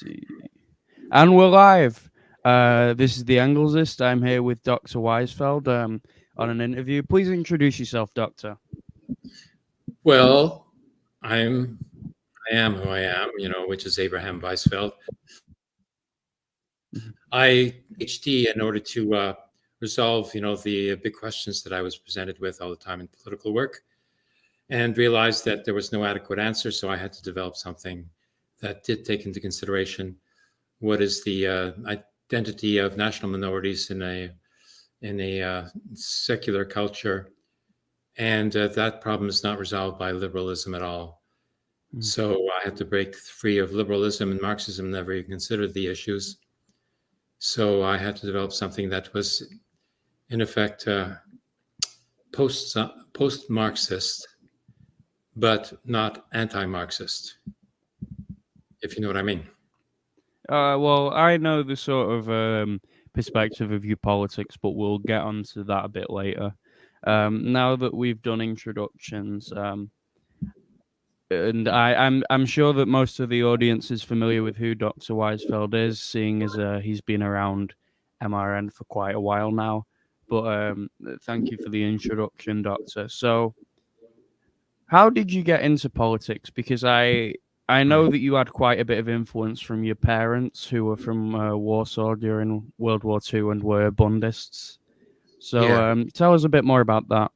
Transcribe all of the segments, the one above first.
see. And we're live. Uh, this is the Anglesist. I'm here with Dr. Weizfeld um, on an interview. Please introduce yourself, Doctor. Well, I'm I am who I am, you know, which is Abraham Weizfeld. Mm-hmm. I PhD in order to uh, resolve, you know, the big questions that I was presented with all the time in political work, and realized that there was no adequate answer. So I had to develop something that did take into consideration what is the uh, identity of national minorities in a in a uh, secular culture, and uh, that problem is not resolved by liberalism at all. Mm. So I had to break free of liberalism and Marxism never even considered the issues. So I had to develop something that was, in effect, uh, post post Marxist, but not anti-Marxist if you know what I mean. Uh, well, I know the sort of um, perspective of your politics, but we'll get onto that a bit later. Um, now that we've done introductions, um, and I, am I'm, I'm sure that most of the audience is familiar with who Dr. Weizfeld is, seeing as uh, he's been around MRN for quite a while now. But um, thank you for the introduction, Doctor. So, how did you get into politics? Because I I know that you had quite a bit of influence from your parents who were from uh, Warsaw during World War II and were Bundists. So yeah. um, tell us a bit more about that.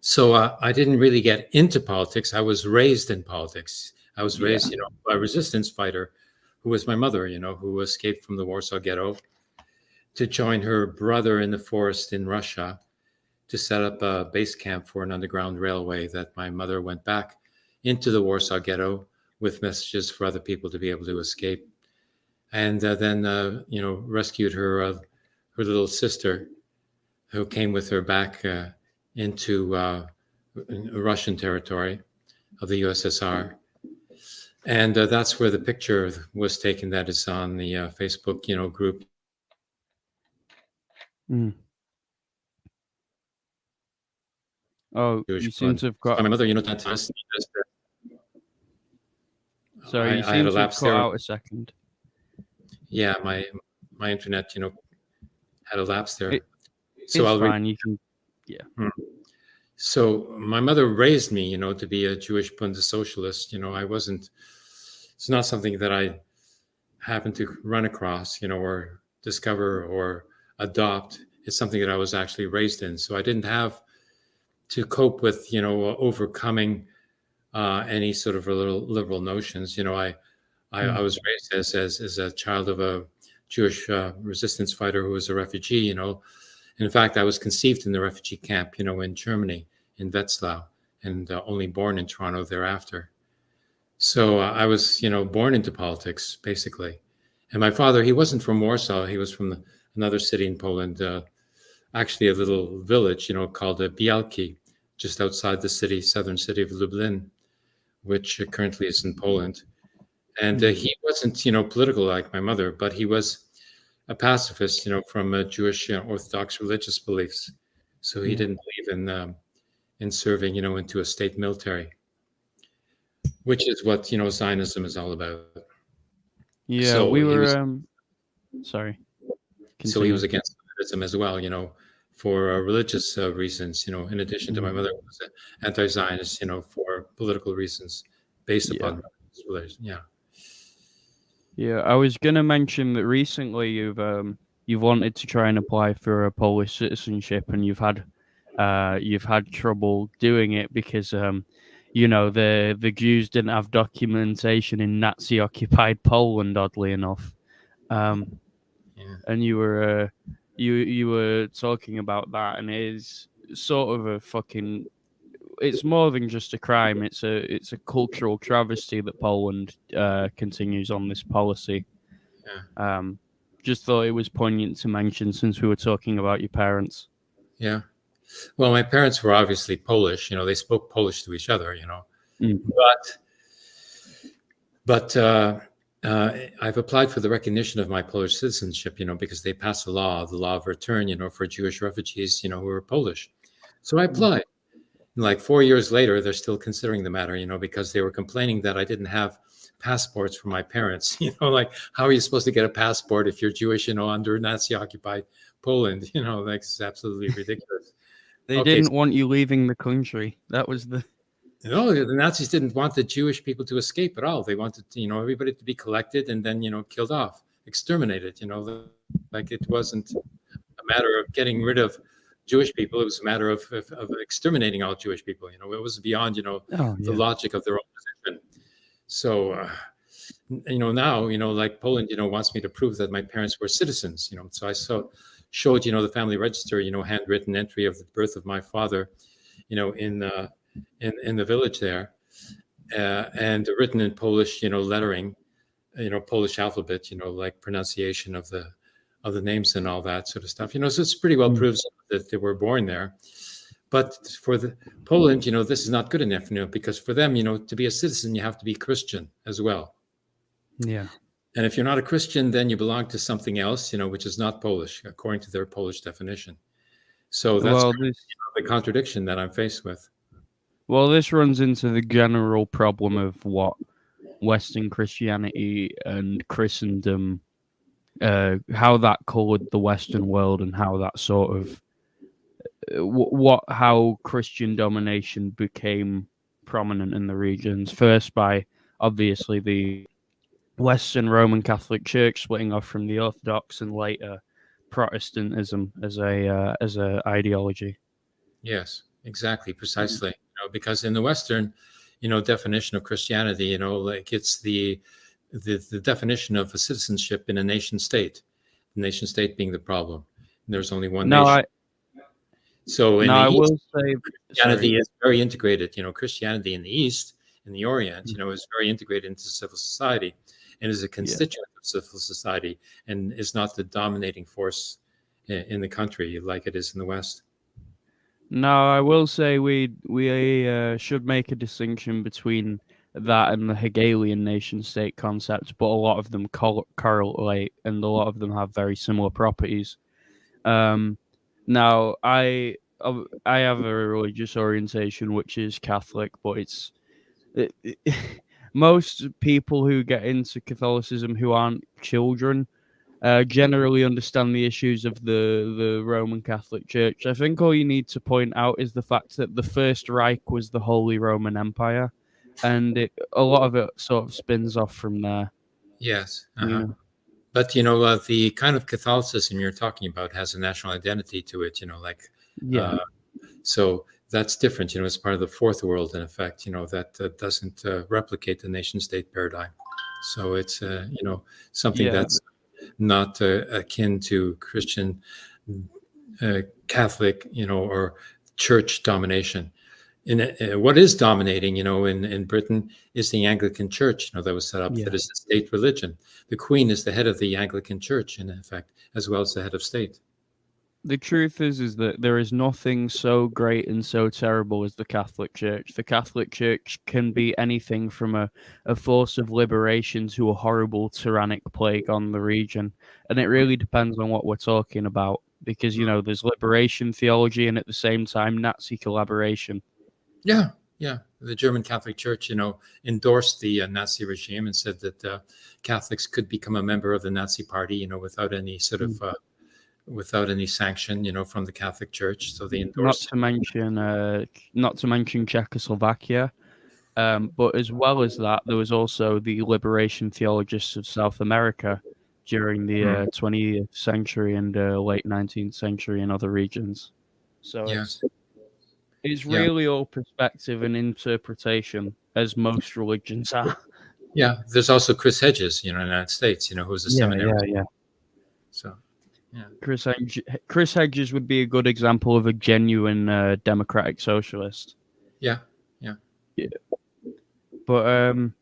So uh, I didn't really get into politics. I was raised in politics. I was raised, yeah. you know, by a resistance fighter who was my mother, you know, who escaped from the Warsaw Ghetto to join her brother in the forest in Russia to set up a base camp for an underground railway that my mother went back into the Warsaw Ghetto with messages for other people to be able to escape, and uh, then uh, you know rescued her uh, her little sister, who came with her back uh, into uh, Russian territory of the USSR, and uh, that's where the picture was taken. That is on the Facebook you know group. Mm. Oh, Jewish you seem to have got. My mother, you know, that Sorry, you I, seem I to have cut out a second. Yeah, my my internet, you know, had a lapse there. It, so I'll fine. you can, yeah. Hmm. So my mother raised me, you know, to be a Jewish Bundessozialist. You know, I wasn't. It's not something that I happened to run across, you know, or discover or adopt. It's something that I was actually raised in. So I didn't have to cope with, you know, overcoming uh, any sort of liberal, liberal notions. You know, I, I, mm. I, was raised as, as, as a child of a Jewish uh, resistance fighter who was a refugee. You know, in fact, I was conceived in the refugee camp, you know, in Germany, in Wetzlar, and uh, only born in Toronto thereafter. So uh, I was, you know, born into politics basically. And my father, he wasn't from Warsaw. He was from the, another city in Poland, uh, actually a little village, you know, called uh, Bialki, just outside the city, southern city of Lublin which currently is in Poland. And uh, he mm-hmm. wasn't, you know, political like my mother, but he was a pacifist, you know, from uh, Jewish uh, Orthodox religious beliefs. So he didn't believe in um, in serving, you know, into a state military, which is what you know Zionism is all about. Yeah, so we were. Was, um, sorry. Continue. So he was against Zionism as well, you know, for uh, religious uh, reasons, you know, in addition to my mm-hmm. mother was anti-Zionist, you know, for political reasons based upon religion. Yeah. Yeah, I was gonna mention that recently you've um, you've wanted to try and apply for a Polish citizenship, and you've had uh, you've had trouble doing it because um, you know the the Jews didn't have documentation in Nazi occupied Poland, oddly enough. Um, yeah. And you were uh, you you were talking about that, and it is sort of a fucking. It's more than just a crime. It's a it's a cultural travesty that Poland uh, continues on this policy. Yeah. Um, just thought it was poignant to mention since we were talking about your parents. Yeah. Well, my parents were obviously Polish. You know, they spoke Polish to each other. You know, mm. but but uh, uh, I've applied for the recognition of my Polish citizenship, you know, because they passed a law, the law of return, you know, for Jewish refugees, you know, who are Polish. So I mm-hmm. applied. like four years later, they're still considering the matter, you know, because they were complaining that I didn't have passports for my parents. You know, like how are you supposed to get a passport if you're Jewish, you know, under Nazi occupied Poland? You know, like it's absolutely ridiculous. they okay, didn't so, want you leaving the country. That was the no, the Nazis didn't want the Jewish people to escape at all. They wanted, you know, everybody to be collected and then, you know, killed off, exterminated. You know, like it wasn't a matter of getting rid of Jewish people. It was a matter of, of, of exterminating all Jewish people. You know, it was beyond, you know, oh, yeah. the logic of their own position. So, uh, you know, now, you know, like Poland, you know, wants me to prove that my parents were citizens. You know, so I saw showed, you know, the family register, you know, handwritten entry of the birth of my father, you know, in uh, in in the village there, uh, and written in Polish, you know, lettering, you know, Polish alphabet, you know, like pronunciation of the of the names and all that sort of stuff. You know, so it's pretty well mm. proves that they were born there. But for the Poland, you know, this is not good enough, you know, because for them, you know, to be a citizen, you have to be Christian as well. Yeah. And if you're not a Christian, then you belong to something else, you know, which is not Polish, according to their Polish definition. So that's well, this, you know, the contradiction that I'm faced with. Well, this runs into the general problem of what Western Christianity and Christendom, uh, how that colored the Western world, and how that sort of uh, what how Christian domination became prominent in the regions. First, by obviously the Western Roman Catholic Church splitting off from the Orthodox, and later Protestantism as a uh, as a ideology. Yes, exactly, precisely know, because in the Western, you know, definition of Christianity, you know, like it's the the, the definition of a citizenship in a nation state, the nation state being the problem. And there's only one no, nation. I, so in no, the East, say, Christianity sorry. is very integrated. You know, Christianity in the East, in the Orient, you know, is very integrated into civil society and is a constituent yeah. of civil society and is not the dominating force in the country like it is in the West. No, I will say we we uh, should make a distinction between that and the Hegelian nation state concept, but a lot of them correlate and a lot of them have very similar properties. Um, now, I I have a religious orientation which is Catholic, but it's it, it, most people who get into Catholicism who aren't children uh, generally understand the issues of the, the Roman Catholic Church. I think all you need to point out is the fact that the First Reich was the Holy Roman Empire, and it, a lot of it sort of spins off from there. Yes. Uh-huh. Yeah. But, you know, uh, the kind of Catholicism you're talking about has a national identity to it, you know, like, yeah. Uh, so that's different. You know, it's part of the fourth world, in effect, you know, that uh, doesn't uh, replicate the nation state paradigm. So it's, uh, you know, something yeah. that's not uh, akin to Christian uh, Catholic, you know, or church domination. In uh, what is dominating, you know, in, in Britain is the Anglican Church, you know, that was set up. Yeah. That is the state religion. The Queen is the head of the Anglican Church, in effect, as well as the head of state the truth is is that there is nothing so great and so terrible as the Catholic Church. The Catholic Church can be anything from a, a force of liberation to a horrible tyrannic plague on the region. And it really depends on what we're talking about. Because, you know, there's liberation theology and at the same time Nazi collaboration. Yeah, yeah. The German Catholic Church, you know, endorsed the uh, Nazi regime and said that uh, Catholics could become a member of the Nazi party, you know, without any sort of mm. uh, without any sanction, you know, from the Catholic Church. So they endorsed. Not to mention, uh, not to mention Czechoslovakia, um, but as well as that, there was also the liberation theologists of South America during the uh, 20th century and uh, late 19th century in other regions. So yes. it's, it's really yeah. all perspective and interpretation, as most religions are. Yeah, there's also Chris Hedges, you know, in the United States, you know, who's a yeah, seminary. Yeah, yeah. Yeah. Chris Hedges, Chris Hedges would be a good example of a genuine uh, democratic socialist. Yeah, yeah, yeah. But um,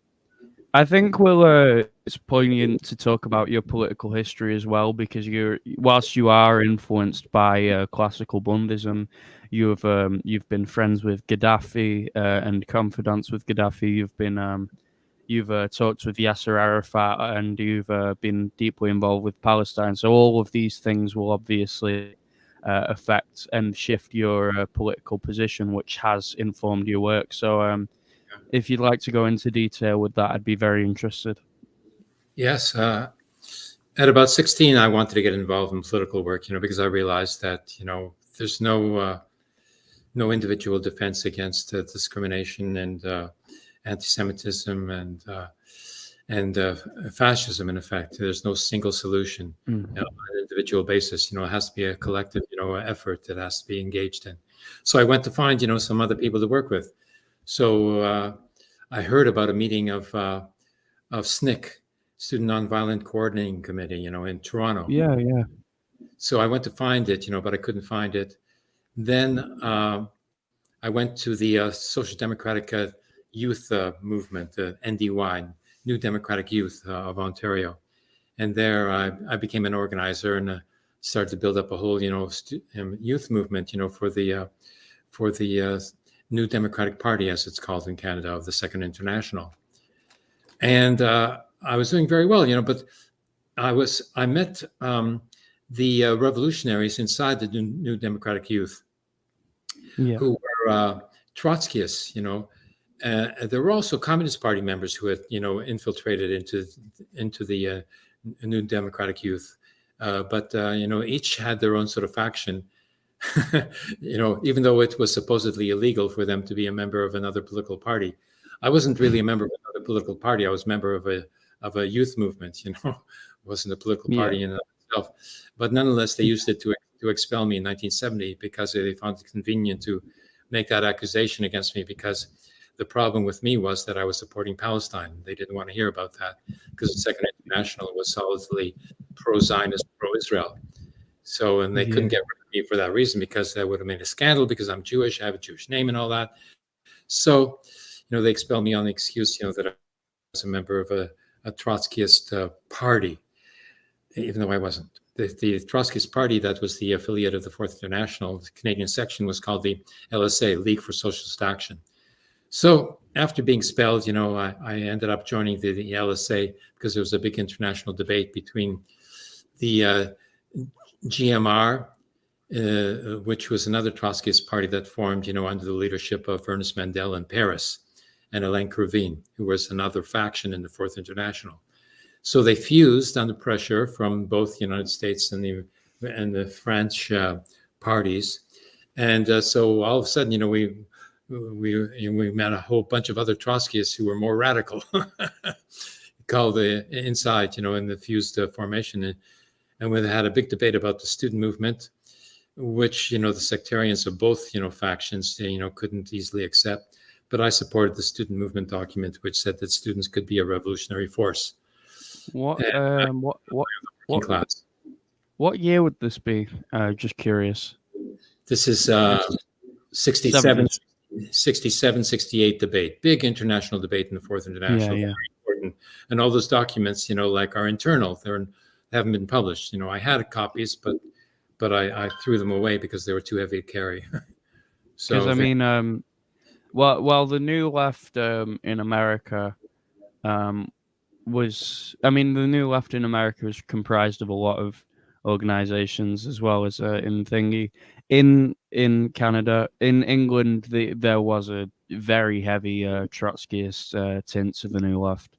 I think we'll. Uh, it's poignant to talk about your political history as well because you're, whilst you are influenced by uh, classical Bundism, you've um, you've been friends with Gaddafi uh, and confidants with Gaddafi. You've been um, you've uh, talked with Yasser Arafat and you've uh, been deeply involved with Palestine. So all of these things will obviously uh, affect and shift your uh, political position, which has informed your work. So, um, if you'd like to go into detail with that, I'd be very interested. Yes. Uh, at about 16, I wanted to get involved in political work, you know, because I realized that, you know, there's no uh, no individual defense against uh, discrimination and uh, anti-Semitism and uh, and uh, fascism. In effect, there's no single solution Mm. you know, on an individual basis. You know, it has to be a collective, you know, effort that has to be engaged in. So I went to find, you know, some other people to work with. So uh, I heard about a meeting of uh, of SNCC, Student Nonviolent Coordinating Committee, you know, in Toronto. Yeah, yeah. So I went to find it, you know, but I couldn't find it. Then uh, I went to the uh, Social Democratic uh, Youth uh, Movement, the NDY, New Democratic Youth uh, of Ontario, and there I, I became an organizer and uh, started to build up a whole, you know, um, youth movement, you know, for the uh, for the uh, New Democratic Party, as it's called in Canada, of the Second International, and uh, I was doing very well, you know, but I was I met. Um, the uh, revolutionaries inside the New, New Democratic Youth, Yeah. who were uh, Trotskyists, you know. Uh, there were also Communist Party members who had, you know, infiltrated into into the uh, New Democratic Youth, uh, but uh, you know, each had their own sort of faction. you know, even though it was supposedly illegal for them to be a member of another political party, I wasn't really a member of another political party. I was a member of a of a youth movement. You know, wasn't a political Yeah. party in itself. But nonetheless, they used it to to expel me in 1970 because they found it convenient to make that accusation against me because the problem with me was that I was supporting Palestine. They didn't want to hear about that because the Second International was solidly pro-Zionist, pro-Israel. So, and they couldn't get rid of me for that reason because that would have made a scandal because I'm Jewish, I have a Jewish name and all that. So, you know, they expelled me on the excuse, you know, that I was a member of a, a Trotskyist uh, party, even though I wasn't. The, the Trotskyist party that was the affiliate of the Fourth International, the Canadian section was called the LSA, League for Socialist Action. So after being expelled, you know, I, I ended up joining the, the LSA because there was a big international debate between the uh, GMR, uh, which was another Trotskyist party that formed, you know, under the leadership of Ernest Mandel in Paris, and Alain Krivine, who was another faction in the Fourth International. So they fused under pressure from both the United States and the and the French uh, parties, and uh, so all of a sudden, you know, we we we met a whole bunch of other Trotskyists who were more radical, called the Inside, you know, in the fused uh, formation, and, and we had a big debate about the student movement, which you know the sectarians of both you know factions you know couldn't easily accept. But I supported the student movement document, which said that students could be a revolutionary force What Yeah. um what what what class. what year would this be? Uh, just curious. This is uh, 67, 67, 68 debate, big international debate in the Fourth International. yeah. very important. And all those documents, you know, like are internal. They're they haven't been published. You know, I had copies, but but I, I threw them away because they were too heavy to carry. so Because I they- mean, um, well, well, the new left um, in America um, was, I mean, the new left in America was comprised of a lot of organizations as well as uh, in thingy in in Canada, in England, the, there was a very heavy uh, Trotskyist uh, tint to the new left.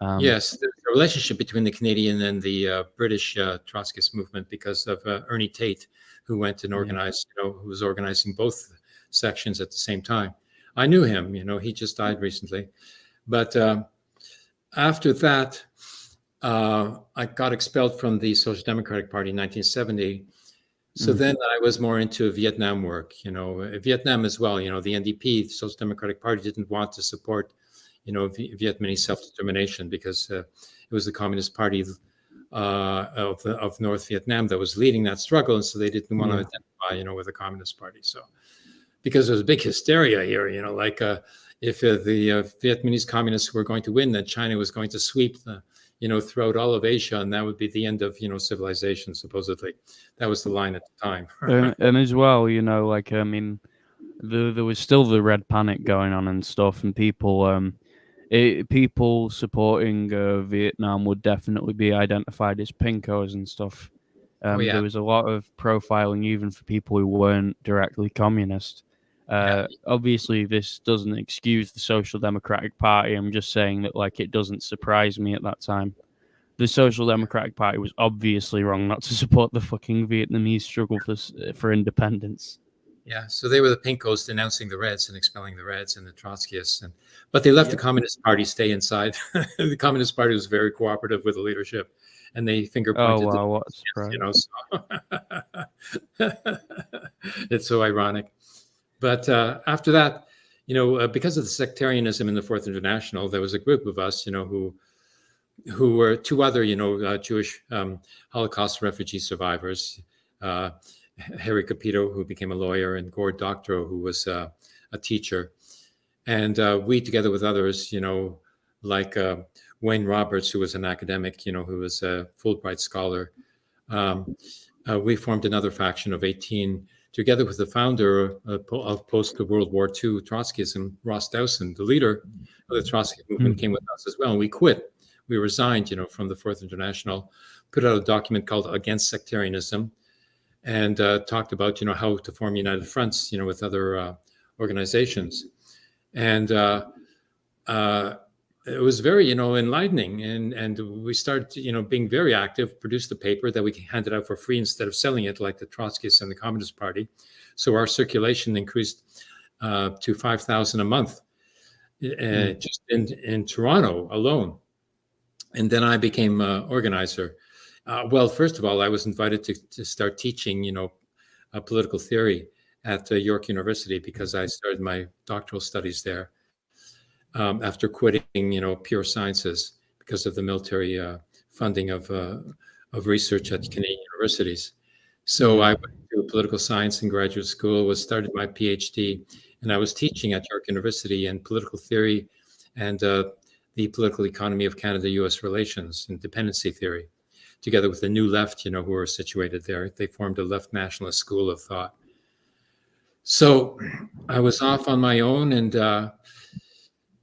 Um, yes, the relationship between the Canadian and the uh, British uh, Trotskyist movement because of uh, Ernie Tate, who went and Yeah. organized, you know, who was organizing both sections at the same time. I knew him, you know, he just died recently. But um, after that, uh, I got expelled from the Social Democratic Party in 1970. So Mhm. then I was more into Vietnam work, you know, uh, Vietnam as well. You know, the NDP, the Social Democratic Party, didn't want to support, you know, V- Vietnamese self-determination because uh, it was the Communist Party uh, of, the, of North Vietnam that was leading that struggle, and so they didn't want to identify, you know, with the Communist Party. So because there was big hysteria here, you know, like uh, if uh, the uh, Vietnamese communists were going to win, then China was going to sweep the, you know, throughout all of Asia, and that would be the end of, you know, civilization. Supposedly, that was the line at the time. and, and as well, you know, like I mean, the, there was still the red panic going on and stuff, and people, um, it, people supporting uh, Vietnam would definitely be identified as pinkos and stuff. Um, oh, yeah. There was a lot of profiling, even for people who weren't directly communist. Uh. Obviously, this doesn't excuse the Social Democratic Party. I'm just saying that, like, it doesn't surprise me at that time. The Social Democratic Party was obviously wrong not to support the fucking Vietnamese struggle for for independence. Yeah, so they were the Pinkos denouncing the Reds and expelling the Reds and the Trotskyists, and but they let the Communist Party stay inside. the Communist Party was very cooperative with the leadership, and they finger pointed. Oh wow, surprise! You know, so it's so ironic. But uh, after that, you know, uh, because of the sectarianism in the Fourth International, there was a group of us, you know, who who were two other, you know, uh, Jewish um, Holocaust refugee survivors. Uh, Harry Capito, who became a lawyer, and Gord Doctorow, who was uh, a teacher. And uh, we, together with others, you know, like uh, Wayne Roberts, who was an academic, you know, who was a Fulbright scholar, um, uh, we formed another faction of 18, together with the founder of, post-World War II Trotskyism, Ross Dowson, the leader of the Trotsky movement, mm. came with us as well. And we quit. We resigned, you know, from the Fourth International, put out a document called Against Sectarianism, and uh, talked about you know how to form united fronts you know with other uh, organizations and uh, uh, it was very you know enlightening. And and we started you know being very active produced a paper that we handed out for free instead of selling it like the trotskyists and the communist party. So our circulation increased uh, to 5000 a month mm. just in in toronto alone. And then i became organizer. Uh, well, first of all, I was invited to, to start teaching, you know, uh, political theory at uh, York University because I started my doctoral studies there um, after quitting, you know, pure sciences because of the military uh, funding of uh, of research at Canadian universities. So I went to political science in graduate school, was started my PhD, and I was teaching at York University in political theory and uh, the political economy of Canada-U.S. relations and dependency theory together with the New Left, you know, who are situated there. They formed a left nationalist school of thought. So I was off on my own, and uh,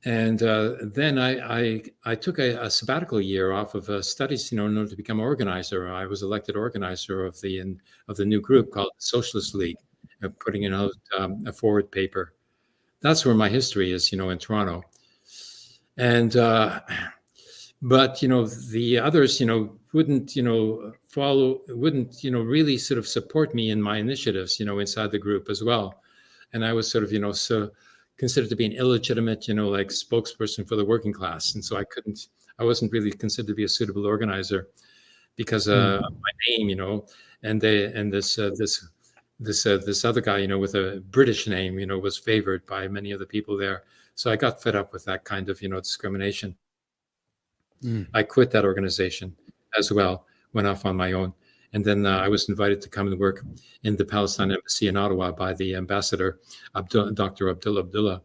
and uh, then I, I, I took a, a, sabbatical year off of uh, studies, you know, in order to become organizer. I was elected organizer of the in, of the new group called Socialist League, uh, putting out um, a forward paper. That's where my history is, you know, in Toronto. And uh, but you know the others you know wouldn't you know follow wouldn't you know really sort of support me in my initiatives you know inside the group as well and i was sort of you know so considered to be an illegitimate you know like spokesperson for the working class and so i couldn't i wasn't really considered to be a suitable organizer because uh mm. my name you know and they and this uh, this this uh, this other guy you know with a british name you know was favored by many of the people there so i got fed up with that kind of you know discrimination Mm. I quit that organization as well, went off on my own. And then uh, I was invited to come and work in the Palestine embassy in Ottawa by the ambassador, Abdul, Dr. Abdullah Abdullah,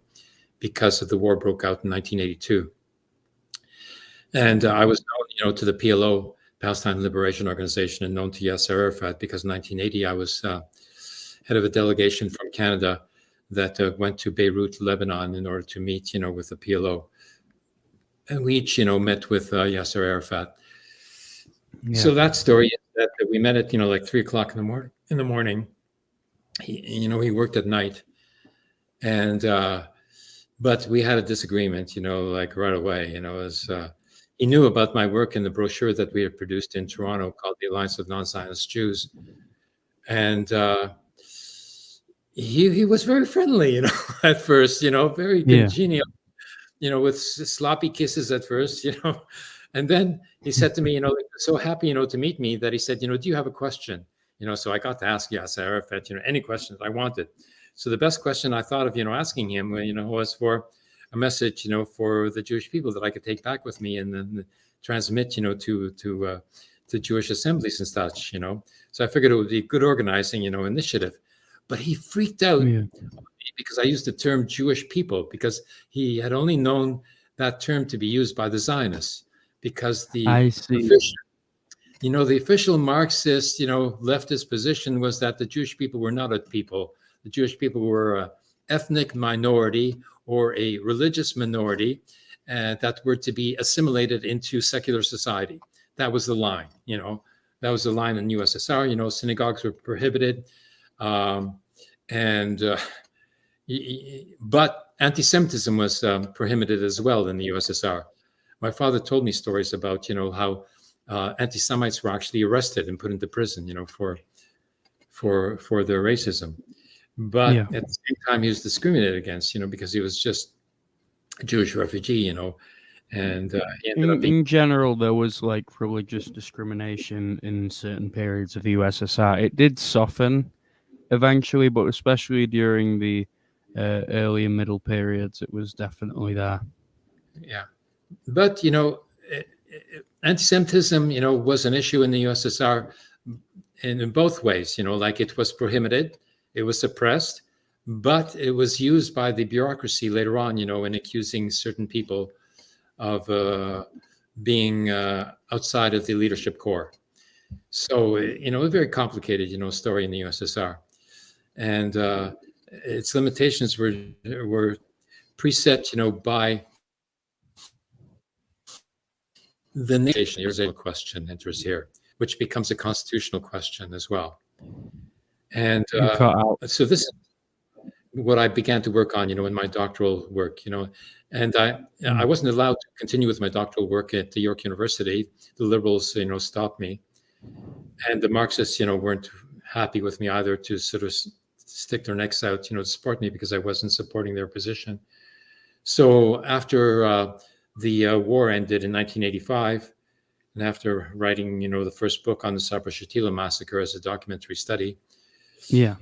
because of the war broke out in 1982. And uh, I was known, you know, to the PLO, Palestine Liberation Organization, and known to Yasser Arafat because in 1980 I was uh, head of a delegation from Canada that uh, went to Beirut, Lebanon, in order to meet, you know, with the PLO and we each, you know, met with uh, Yasser Arafat. Yeah. So that story that, that, we met at, you know, like three o'clock in the morning. In the morning, he, you know, he worked at night, and uh, but we had a disagreement, you know, like right away. You know, as uh, he knew about my work in the brochure that we had produced in Toronto called the Alliance of Non-Zionist Jews, and uh, he he was very friendly, you know, at first, you know, very congenial. Yeah you know, with sloppy kisses at first, you know. And then he said to me, you know, so happy, you know, to meet me that he said, you know, do you have a question? You know, so I got to ask Yasser Arafat, you know, any questions I wanted. So the best question I thought of, you know, asking him, you know, was for a message, you know, for the Jewish people that I could take back with me and then transmit, you know, to to uh, to Jewish assemblies and such, you know. So I figured it would be good organizing, you know, initiative. But he freaked out yeah because I used the term Jewish people because he had only known that term to be used by the Zionists because the. Official, you know the official Marxist you know leftist position was that the Jewish people were not a people the Jewish people were a ethnic minority or a religious minority uh, that were to be assimilated into secular society that was the line you know that was the line in USSR. You know, synagogues were prohibited, um, and uh, but anti-Semitism was um, prohibited as well in the USSR. My father told me stories about you know how uh, anti-Semites were actually arrested and put into prison, you know, for for for their racism. But yeah. at the same time, he was discriminated against, you know, because he was just a Jewish refugee, you know, and uh, in, being... in, general, there was like religious discrimination in certain periods of the USSR. It did soften eventually, but especially during the uh, early and middle periods, it was definitely there. Yeah, but you know, anti-Semitism, you know, was an issue in the USSR in, in both ways. You know, like it was prohibited, it was suppressed, but it was used by the bureaucracy later on. You know, in accusing certain people of uh, being uh, outside of the leadership core. So, you know, a very complicated, you know, story in the USSR, and uh, its limitations were were preset, you know, by the nation. Here's a question enters here, which becomes a constitutional question as well. And uh, so this is what I began to work on, you know, in my doctoral work, you know, and I I mm. wasn't allowed to continue with my doctoral work at the York University. The liberals, you know, stopped me, and the Marxists, you know, weren't happy with me either to sort of stick their necks out, you know, to support me because I wasn't supporting their position. So after uh, the uh, war ended in 1985, and after writing, you know, the first book on the Sabra Shatila massacre as a documentary study, yeah,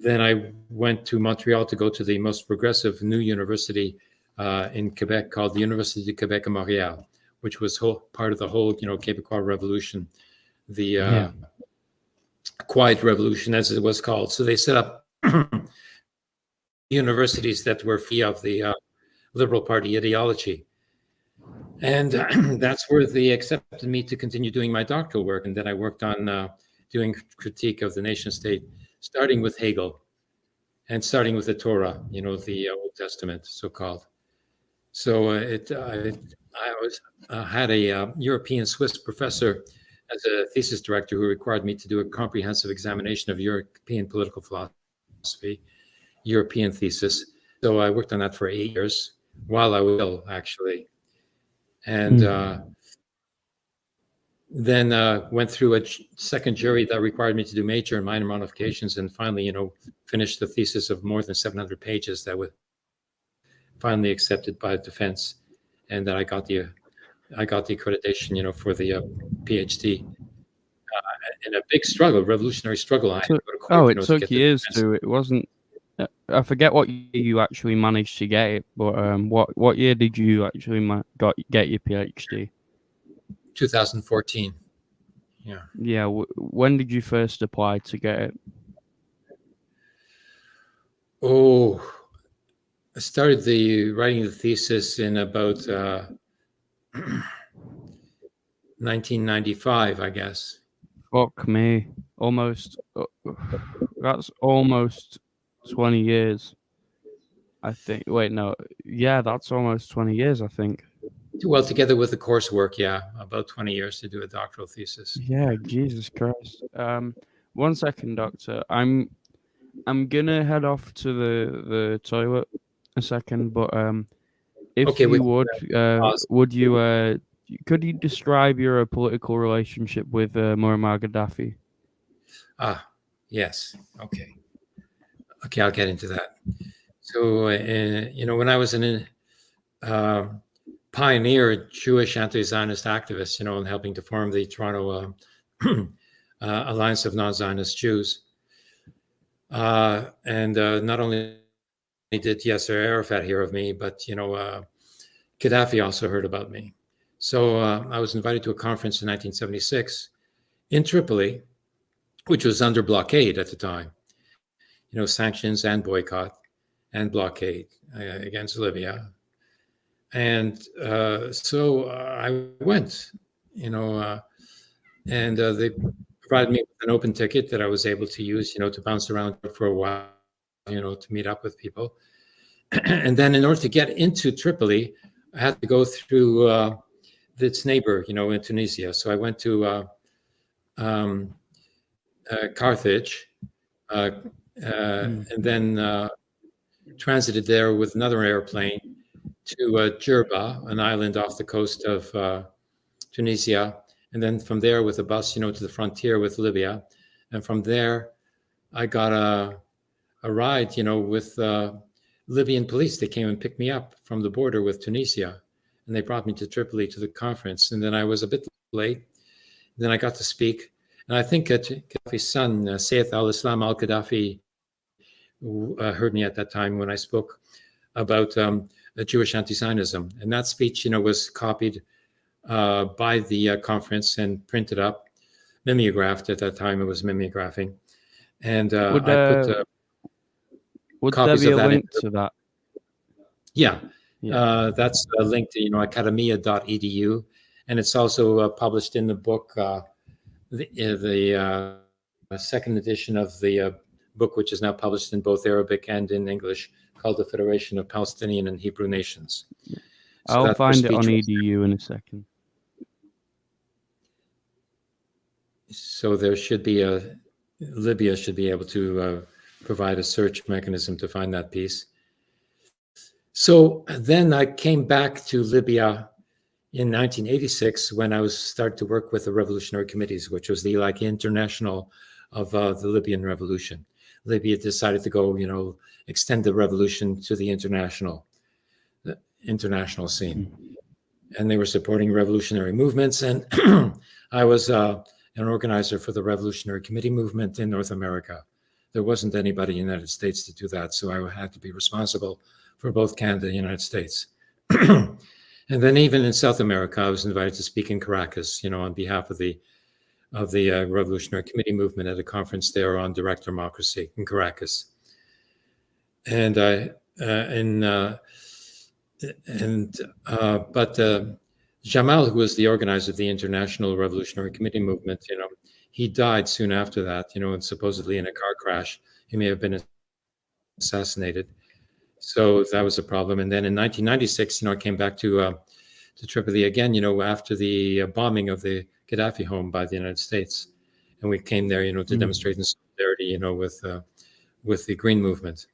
then I went to Montreal to go to the most progressive new university uh, in Quebec called the University de Quebec à Montréal, which was whole, part of the whole, you know, Quebecois Revolution, the uh, yeah. Quiet Revolution, as it was called. So they set up universities that were free of the uh, Liberal Party ideology. And that's where they accepted me to continue doing my doctoral work. And then I worked on uh, doing critique of the nation state, starting with Hegel and starting with the Torah, you know, the uh, Old Testament, so called. So uh, it, uh, I was uh, had a uh, European Swiss professor as a thesis director who required me to do a comprehensive examination of European political philosophy, European thesis. So I worked on that for eight years while I was actually and mm. uh, then uh, went through a second jury that required me to do major and minor modifications, and finally, you know, finished the thesis of more than 700 pages that was finally accepted by the defense, and that I got the I got the accreditation, you know, for the uh, PhD. Uh, in a big struggle, revolutionary struggle. I So, court, oh, it know, took to years to. It wasn't I forget what year you actually managed to get it, but um, what what year did you actually ma- got get your PhD? 2014. Yeah. Yeah. W- when did you first apply to get it? Oh, I started the writing the thesis in about uh, 1995, I guess. Fuck me! Almost. Uh, that's almost 20 years. I think. Wait, no. Yeah, that's almost 20 years, I think. Well, together with the coursework, yeah, about 20 years to do a doctoral thesis. Yeah, Jesus Christ. Um, one second, doctor. I'm I'm gonna head off to the the toilet a second, but um, if okay, you would, uh, would you uh, could you describe your uh, political relationship with uh, Muammar Gaddafi? Ah, yes. Okay. Okay, I'll get into that. So, uh, you know, when I was an uh, pioneer Jewish anti-Zionist activist, you know, in helping to form the Toronto uh, uh Alliance of Non-Zionist Jews, uh, and uh, not only did Yasser Arafat hear of me, but you know, Gaddafi also heard about me. So I was invited to a conference in 1976 in Tripoli, which was under blockade at the time you know, sanctions and boycott and blockade uh, against Libya. And uh, so uh, I went, you know, uh, and uh, they provided me with an open ticket that I was able to use, you know, to bounce around for a while, you know, to meet up with people. and then in order to get into Tripoli, I had to go through uh, its neighbor, you know, in Tunisia. So I went to um, uh, Carthage, uh, mm. and then uh, transited there with another airplane to uh, Jerba, an island off the coast of uh, Tunisia, and then from there with a bus, you know, to the frontier with Libya, and from there, I got a a ride, you know, with uh, Libyan police. They came and picked me up from the border with Tunisia, and they brought me to Tripoli to the conference. And then I was a bit late. Then I got to speak, and I think Gaddafi's son, uh, Saif al-Islam al-Gaddafi, uh, heard me at that time when I spoke about um, Jewish anti-Zionism, and that speech, you know, was copied uh, by the uh, conference and printed up, mimeographed at that time. It was mimeographing, and uh, would, I put uh, would there be a link to that? Yeah, yeah. Uh, that's a link to you know academia.edu, and it's also uh, published in the book, the, uh, the uh, second edition of the uh, book, which is now published in both Arabic and in English, called the Federation of Palestinian and Hebrew Nations. So I'll find it on edu in a second. So there should be a Libya should be able to uh, provide a search mechanism to find that piece. So then I came back to Libya in 1986 when I was started to work with the revolutionary committees, which was the like international of uh, the Libyan revolution. Libya decided to go, you know, extend the revolution to the international, the international scene. Mm-hmm. And they were supporting revolutionary movements. And I was uh, an organizer for the Revolutionary Committee movement in North America. There wasn't anybody in the United States to do that. So I had to be responsible for both Canada and the United States. and then even in South America, I was invited to speak in Caracas, you know, on behalf of the of the uh, Revolutionary Committee movement at a conference there on direct democracy in Caracas. And I, uh, and, uh, and, uh, but uh, Jamal, who was the organizer of the International Revolutionary Committee movement, you know, he died soon after that, you know, and supposedly in a car crash. He may have been assassinated. So that was a problem. And then in 1996, you know, I came back to uh, to Tripoli again, you know, after the bombing of the Gaddafi home by the United States, and we came there, you know, to mm. demonstrate in solidarity, you know, with uh, with the Green Movement,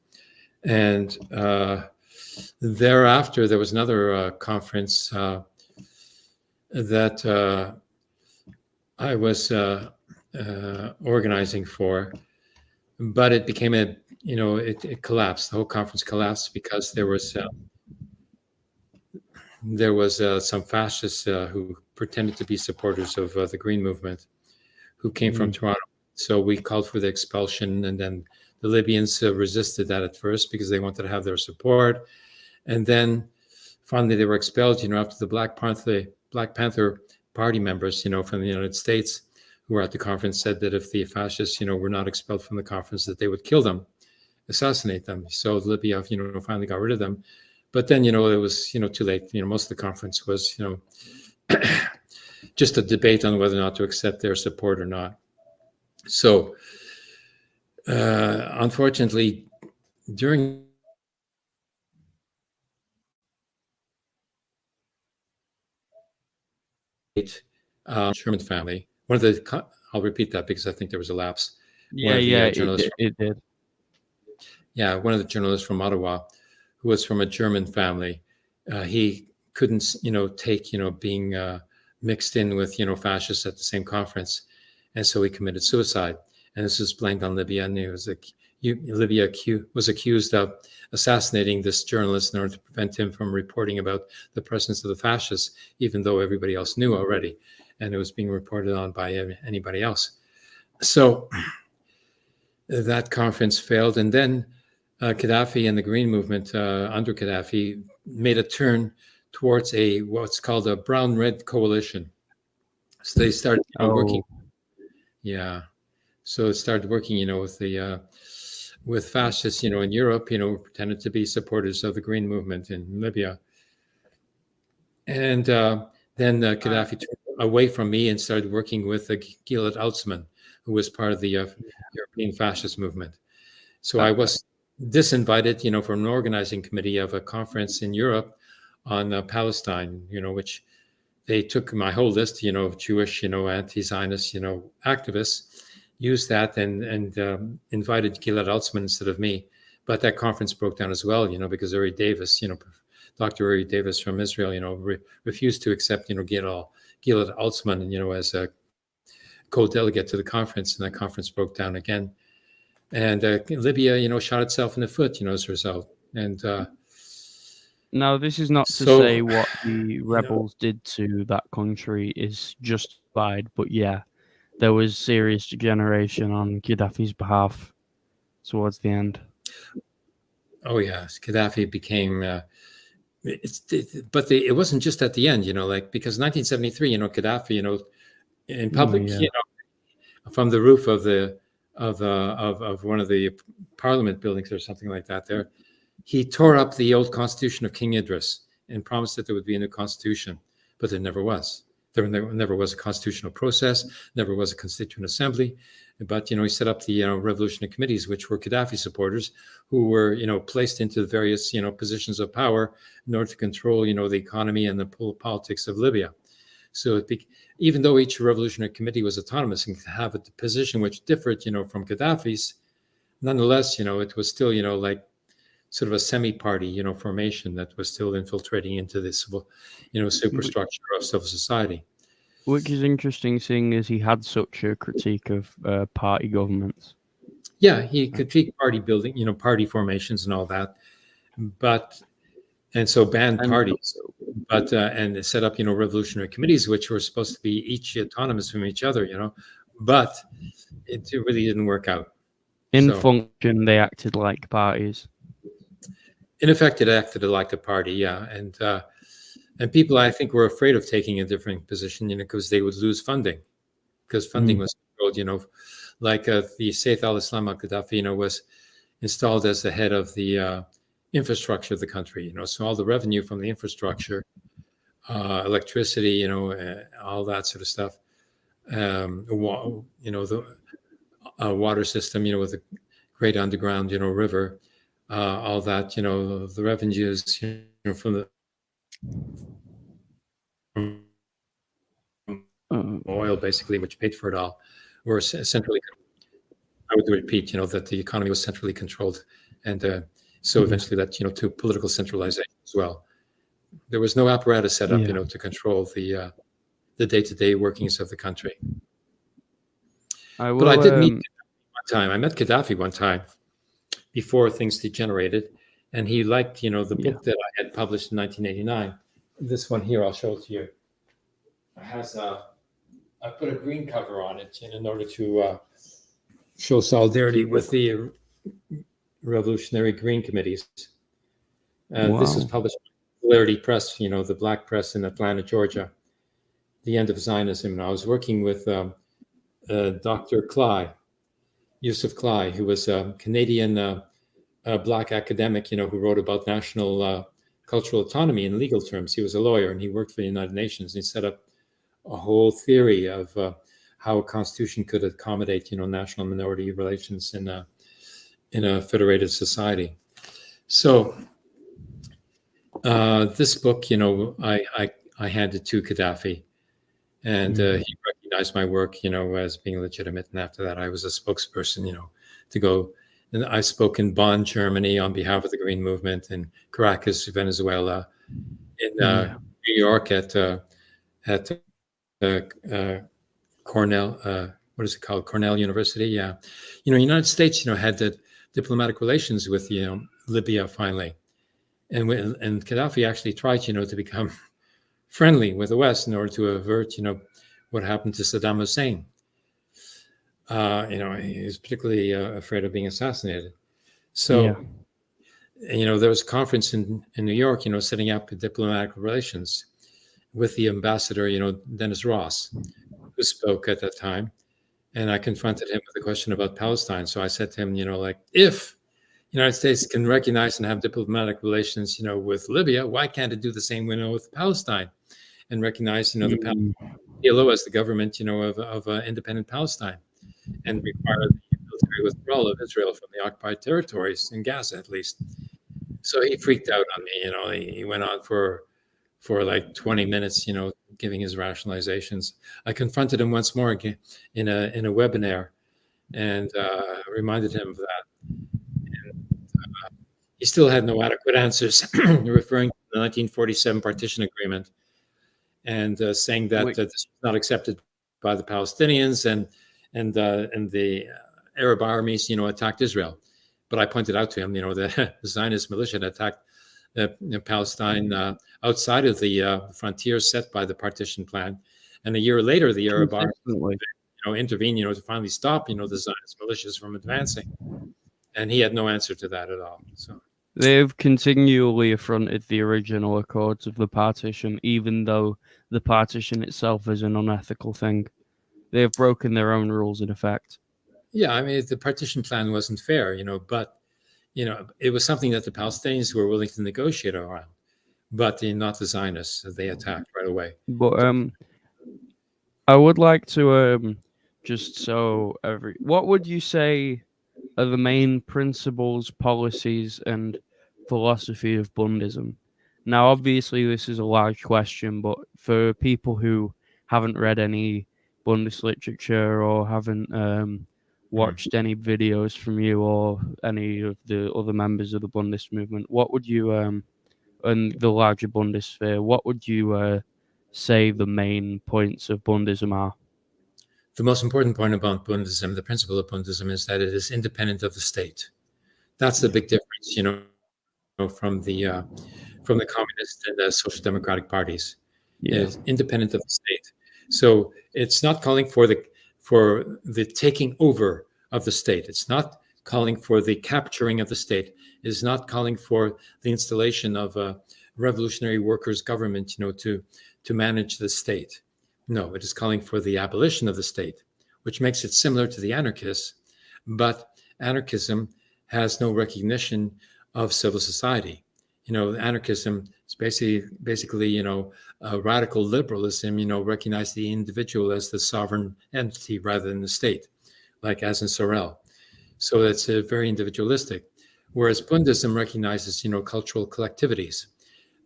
and uh, thereafter there was another uh, conference uh, that uh, I was uh, organizing for, but it became a, you know, it, it, collapsed. The whole conference collapsed because there was there was uh, some fascists uh, who pretended to be supporters of uh, the Green Movement who came mm. from Toronto. So we called for the expulsion, and then the Libyans uh, resisted that at first because they wanted to have their support. And then finally they were expelled, you know, after the Black Panther, Black Panther Party members, you know, from the United States who were at the conference said that if the fascists, you know, were not expelled from the conference, that they would kill them, assassinate them. So Libya, you know, finally got rid of them. But then you know it was you know too late. You know most of the conference was you know just a debate on whether or not to accept their support or not. So uh, unfortunately during uh, Sherman family one of the I'll repeat that because I think there was a lapse. Yeah the, yeah uh, it, it did yeah one of the journalists from Ottawa who was from a German family. Uh, he couldn't, you know, take, you know, being uh, mixed in with, you know, fascists at the same conference. And so he committed suicide. And this was blamed on Libya. And he was like, Libya was accused of assassinating this journalist in order to prevent him from reporting about the presence of the fascists, even though everybody else knew already. And it was being reported on by anybody else. So that conference failed. And then Gaddafi and the Green Movement uh, under Gaddafi made a turn towards a what's called a brown-red coalition. So they started oh. working. Yeah, so it started working, you know, with the uh, with fascists, you know, in Europe, you know, pretended to be supporters of the Green Movement in Libya, and uh, then uh, Gaddafi turned away from me and started working with uh, Gilad Atzmon, who was part of the uh, European fascist movement. So I was disinvited, you know, from an organizing committee of a conference in Europe on uh, Palestine, you know, which they took my whole list, you know, of Jewish, you know, anti-Zionist, you know, activists, used that and and um, invited Gilad Atzmon instead of me. But that conference broke down as well, you know, because Uri Davis, you know, Dr. Uri Davis from Israel, you know, re- refused to accept, you know, Gilad, Gilad Atzmon, you know, as a co-delegate to the conference, and that conference broke down again. And uh, Libya, you know, shot itself in the foot, you know, as a result. And uh, now, this is not to So, say what the rebels did to that country is justified, but yeah, there was serious degeneration on Gaddafi's behalf towards the end. oh yes, Gaddafi became. Uh, it's, it, but the, it wasn't just at the end, you know, like because 1973, you know, Gaddafi, you know, in public, yeah. you know, from the roof of the of uh, of of one of the parliament buildings or something like that, there, he tore up the old constitution of King Idris and promised that there would be a new constitution, but there never was. There never, was a constitutional process, never was a constituent assembly. But you know, he set up the you know revolutionary committees, which were Gaddafi supporters, who were you know placed into various you know positions of power in order to control you know the economy and the politics of Libya. So it even though each revolutionary committee was autonomous and could have a position which differed you know from Gaddafi's, nonetheless you know it was still you know like sort of a semi-party, you know, formation that was still infiltrating into this, civil, you know, superstructure of civil society. Which is interesting, seeing as he had such a critique of uh, party governments. Yeah, he critiqued party building, you know, party formations and all that, but and so banned And- parties, but uh, and set up, you know, revolutionary committees, which were supposed to be each autonomous from each other, you know, but it really didn't work out. In So- function, they acted like parties. in effect, it acted like a party, yeah, and uh, and people I think were afraid of taking a different position, you know, because they would lose funding, because funding Mm. was controlled, you know, like uh, the Saif al-Islam al-Gaddafi, you know, was installed as the head of the uh, infrastructure of the country, you know, so all the revenue from the infrastructure, uh, electricity, you know, uh, all that sort of stuff, um, wa- you know, the uh, water system, you know, with a great underground, you know, river uh, all that, you know, the revenues you know, from the from Uh, oil, basically, which paid for it all, were centrally. I would repeat, you know, that the economy was centrally controlled, and uh, so Mhm. eventually that, you know, to political centralization as well. There was no apparatus set up, Yeah. you know, to control the uh, the day-to-day workings of the country. I will, But I did meet um, Gaddafi one time. I met Gaddafi one time before things degenerated, and he liked, you know, the Yeah. book that I had published in 1989. This one here, I'll show it to you. It has uh, I put a green cover on it in, in order to uh, show solidarity with the Revolutionary Green Committees. Uh, This was published by Clarity Press, you know, the Black Press in Atlanta, Georgia. The end of Zionism. And I was working with um, uh, Dr. Kly, Yusuf Kly, who was a Canadian uh, uh, black academic, you know, who wrote about national uh, cultural autonomy in legal terms. He was a lawyer and he worked for the United Nations. And he set up a whole theory of uh, how a constitution could accommodate, you know, national minority relations in a in a federated society. So uh, this book, you know, I, I I handed to Gaddafi, and uh, he recognized my work, you know, as being legitimate. And after that, I was a spokesperson, you know, to go. And I spoke in Bonn, Germany, on behalf of the Green Movement, in Caracas, Venezuela, in uh. New York at uh, at uh, uh, Cornell. Uh, what is it called? Cornell University. Yeah, you know, United States, you know, had the diplomatic relations with you know Libya finally, and when, and Gaddafi actually tried, you know, to become friendly with the West in order to avert, you know, what happened to Saddam Hussein. Uh, you know, he was particularly uh, afraid of being assassinated. So, Yeah. you know, there was a conference in, in New York, you know, setting up diplomatic relations with the ambassador, you know, Dennis Ross, who spoke at that time. And I confronted him with a question about Palestine. So I said to him, you know, like, if the United States can recognize and have diplomatic relations, you know, with Libya, why can't it do the same, you know, with Palestine and recognize, you know, the Mm, PLO as the government, you know, of, of uh, independent Palestine and require the military withdrawal of Israel from the occupied territories in Gaza, at least. So he freaked out on me. You know, he, he went on for for like 20 minutes, you know, giving his rationalizations. I confronted him once more again in a in a webinar, and uh, reminded him of that. And, uh, he still had no adequate answers, referring to the 1947 partition agreement, and uh, saying that that this was not accepted by the Palestinians, and and uh, and the Arab armies, you know, attacked Israel. But I pointed out to him, you know, the Zionist militia had attacked Palestine uh, outside of the uh, frontiers set by the partition plan. And a year later, the Arab army you know, intervened, you know, to finally stop, you know, the Zionist militias from advancing. And he had no answer to that at all. So they've continually affronted the original accords of the partition, even though the partition itself is an unethical thing. They have broken their own rules in effect. Yeah, I mean, the partition plan wasn't fair, you know, but you know, it was something that the Palestinians were willing to negotiate around, but not the Zionists. They attacked right away. But um, I would like to um, just so every what would you say are the main principles, policies, and philosophy of Bundism? Now, obviously, this is a large question, but for people who haven't read any Bundist literature or haven't um. Watched any videos from you or any of the other members of the Bundist movement, what would you, um, and the larger Bundisphere, what would you uh, say the main points of Bundism are? The most important point about Bundism, the principle of Bundism, is that it is independent of the state. That's the big difference, you know, from the uh, from the communist and the social democratic parties. Yeah. It is independent of the state. So it's not calling for the for the taking over of the state. It's not calling for the capturing of the state. It is not calling for the installation of a revolutionary workers' government, you know, to to manage the state. No, it is calling for the abolition of the state, which makes it similar to the anarchists. But anarchism has no recognition of civil society. You know, anarchism is basically basically, you know, uh, radical liberalism, you know, recognize the individual as the sovereign entity rather than the state, like as in Sorel. So it's uh, very individualistic. Whereas Bundism recognizes, you know, cultural collectivities.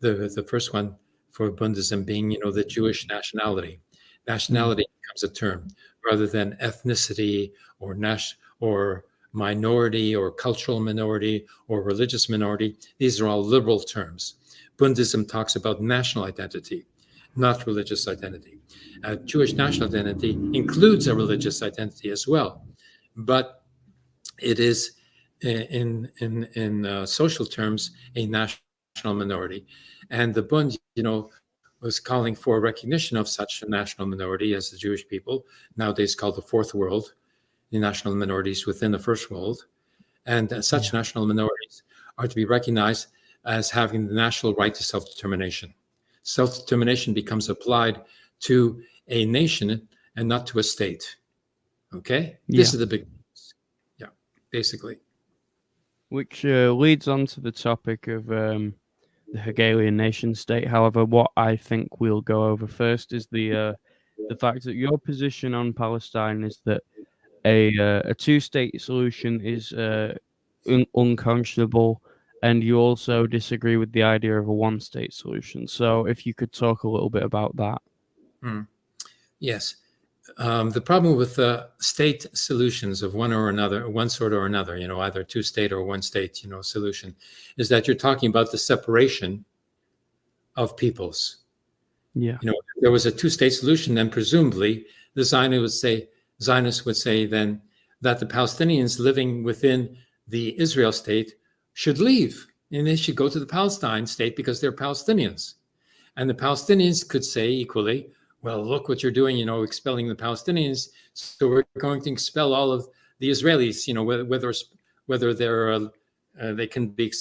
The, the first one for Bundism being, you know, the Jewish nationality. Nationality becomes a term rather than ethnicity or nas- or minority or cultural minority or religious minority. These are all liberal terms. Bundism talks about national identity, not religious identity. Uh, Jewish national identity includes a religious identity as well, but it is in in in uh, social terms a national minority, and the Bund, you know, was calling for recognition of such a national minority as the Jewish people, nowadays called the Fourth World, the national minorities within the First World, and uh, such national minorities are to be recognized as having the national right to self-determination. Self-determination becomes applied to a nation and not to a state. Okay, yeah. this is the big, yeah, basically. Which uh, leads on to the topic of um, the Hegelian nation state. However, what I think we'll go over first is the uh, the fact that your position on Palestine is that a uh, a two state solution is uh, un- unconscionable and you also disagree with the idea of a one state solution. So, if you could talk a little bit about that. Hmm. Yes. Um, the problem with uh, state solutions of one or another, one sort or another, you know, either two state or one state, you know, solution, is that you're talking about the separation of peoples. Yeah. You know, if there was a two state solution, then presumably the Zionists would say, Zionists would say then that the Palestinians living within the Israel state should leave and they should go to the Palestine state because they're Palestinians. And the Palestinians could say equally, well, look what you're doing, you know, expelling the Palestinians. So we're going to expel all of the Israelis, you know, whether whether they're uh, uh, they can be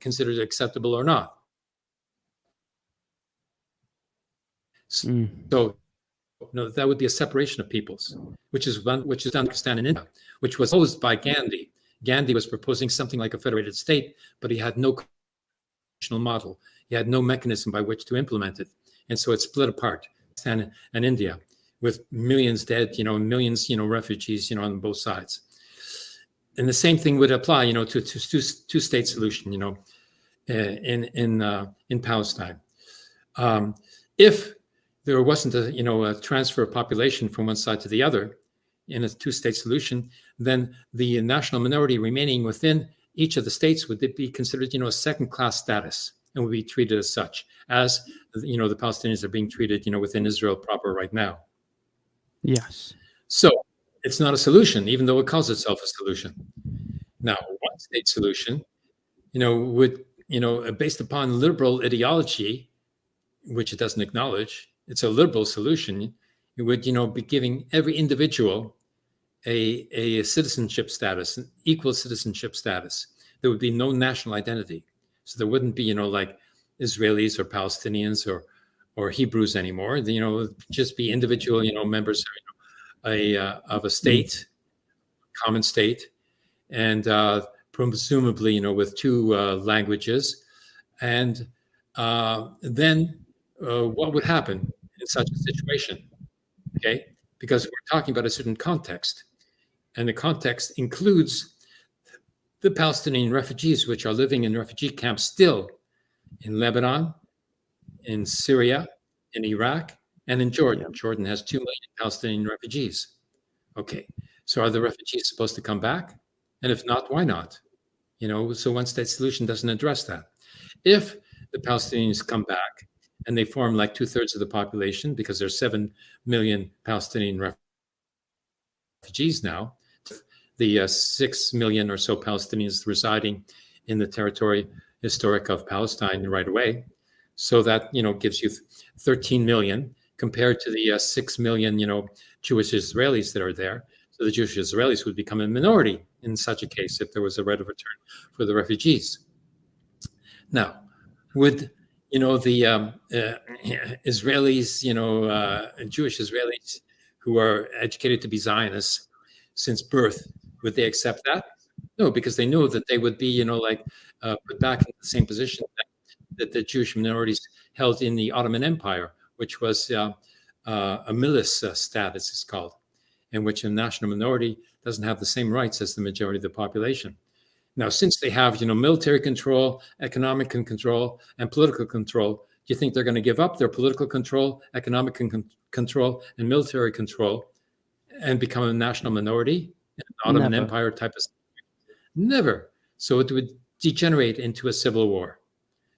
considered acceptable or not. Mm. So, no, that would be a separation of peoples, which is one which is Pakistan and India, which was posed by Gandhi Gandhi was proposing something like a federated state, but he had no constitutional model. He had no mechanism by which to implement it. And so it split apart, and, and India, with millions dead, you know, millions, you know, refugees, you know, on both sides. And the same thing would apply, you know, to, to two, two state solution, you know, uh, in in uh, in Palestine. um, if there wasn't a you know a transfer of population from one side to the other in a two-state solution, then the national minority remaining within each of the states would be considered you know a second-class status and would be treated as such, as you know the Palestinians are being treated you know within Israel proper right now. Yes. So it's not a solution, even though it calls itself a solution. Now, one state solution, you know, would you know based upon liberal ideology, which it doesn't acknowledge, it's a liberal solution. It would, you know, be giving every individual a, a citizenship status, an equal citizenship status. There would be no national identity. So there wouldn't be, you know, like Israelis or Palestinians or or Hebrews anymore. You know, just be individual, you know, members of, you know, a uh, of a state, common state, and uh, presumably, you know, with two uh, languages, and uh, then uh, what would happen in such a situation? Okay, because we're talking about a certain context, and the context includes the Palestinian refugees, which are living in refugee camps still in Lebanon, in Syria, in Iraq, and in Jordan. Jordan has 2 million Palestinian refugees. Okay, so are the refugees supposed to come back? And if not, why not? You know, so one state solution doesn't address that. If the Palestinians come back and they form like two thirds of the population because there's 7 million Palestinian refugees now, the uh, 6 million or so Palestinians residing in the territory historic of Palestine right away. So that, you know, gives you 13 million compared to the uh, 6 million, you know, Jewish Israelis that are there. So the Jewish Israelis would become a minority in such a case if there was a right of return for the refugees. Now, would you know the um, uh, Israelis, you know, uh, Jewish Israelis who are educated to be Zionists since birth, would they accept that? No, because they know that they would be, you know, like uh, put back in the same position that, that, the Jewish minorities held in the Ottoman Empire, which was uh, uh, a milis uh, status, it's called, in which a national minority doesn't have the same rights as the majority of the population. Now, since they have, you know, military control, economic control, and political control, do you think they're going to give up their political control, economic con control, and military control, and become a national minority, an Ottoman Never. Empire type of? Never. So it would degenerate into a civil war.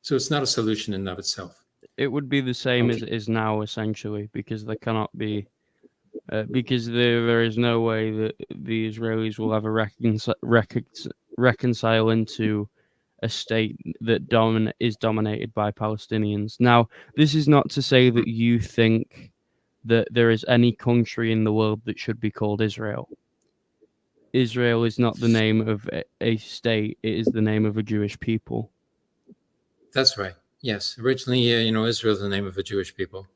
So it's not a solution in and of itself. It would be the same okay. as it is now, essentially, because there cannot be uh, because there, there is no way that the Israelis will ever reconcile, reconcile into a state that domin- is dominated by Palestinians. Now, this is not to say that you think that there is any country in the world that should be called Israel. Israel is not the name of a state, it is the name of a Jewish people. That's right. Yes. Originally, uh, you know, Israel is the name of a Jewish people.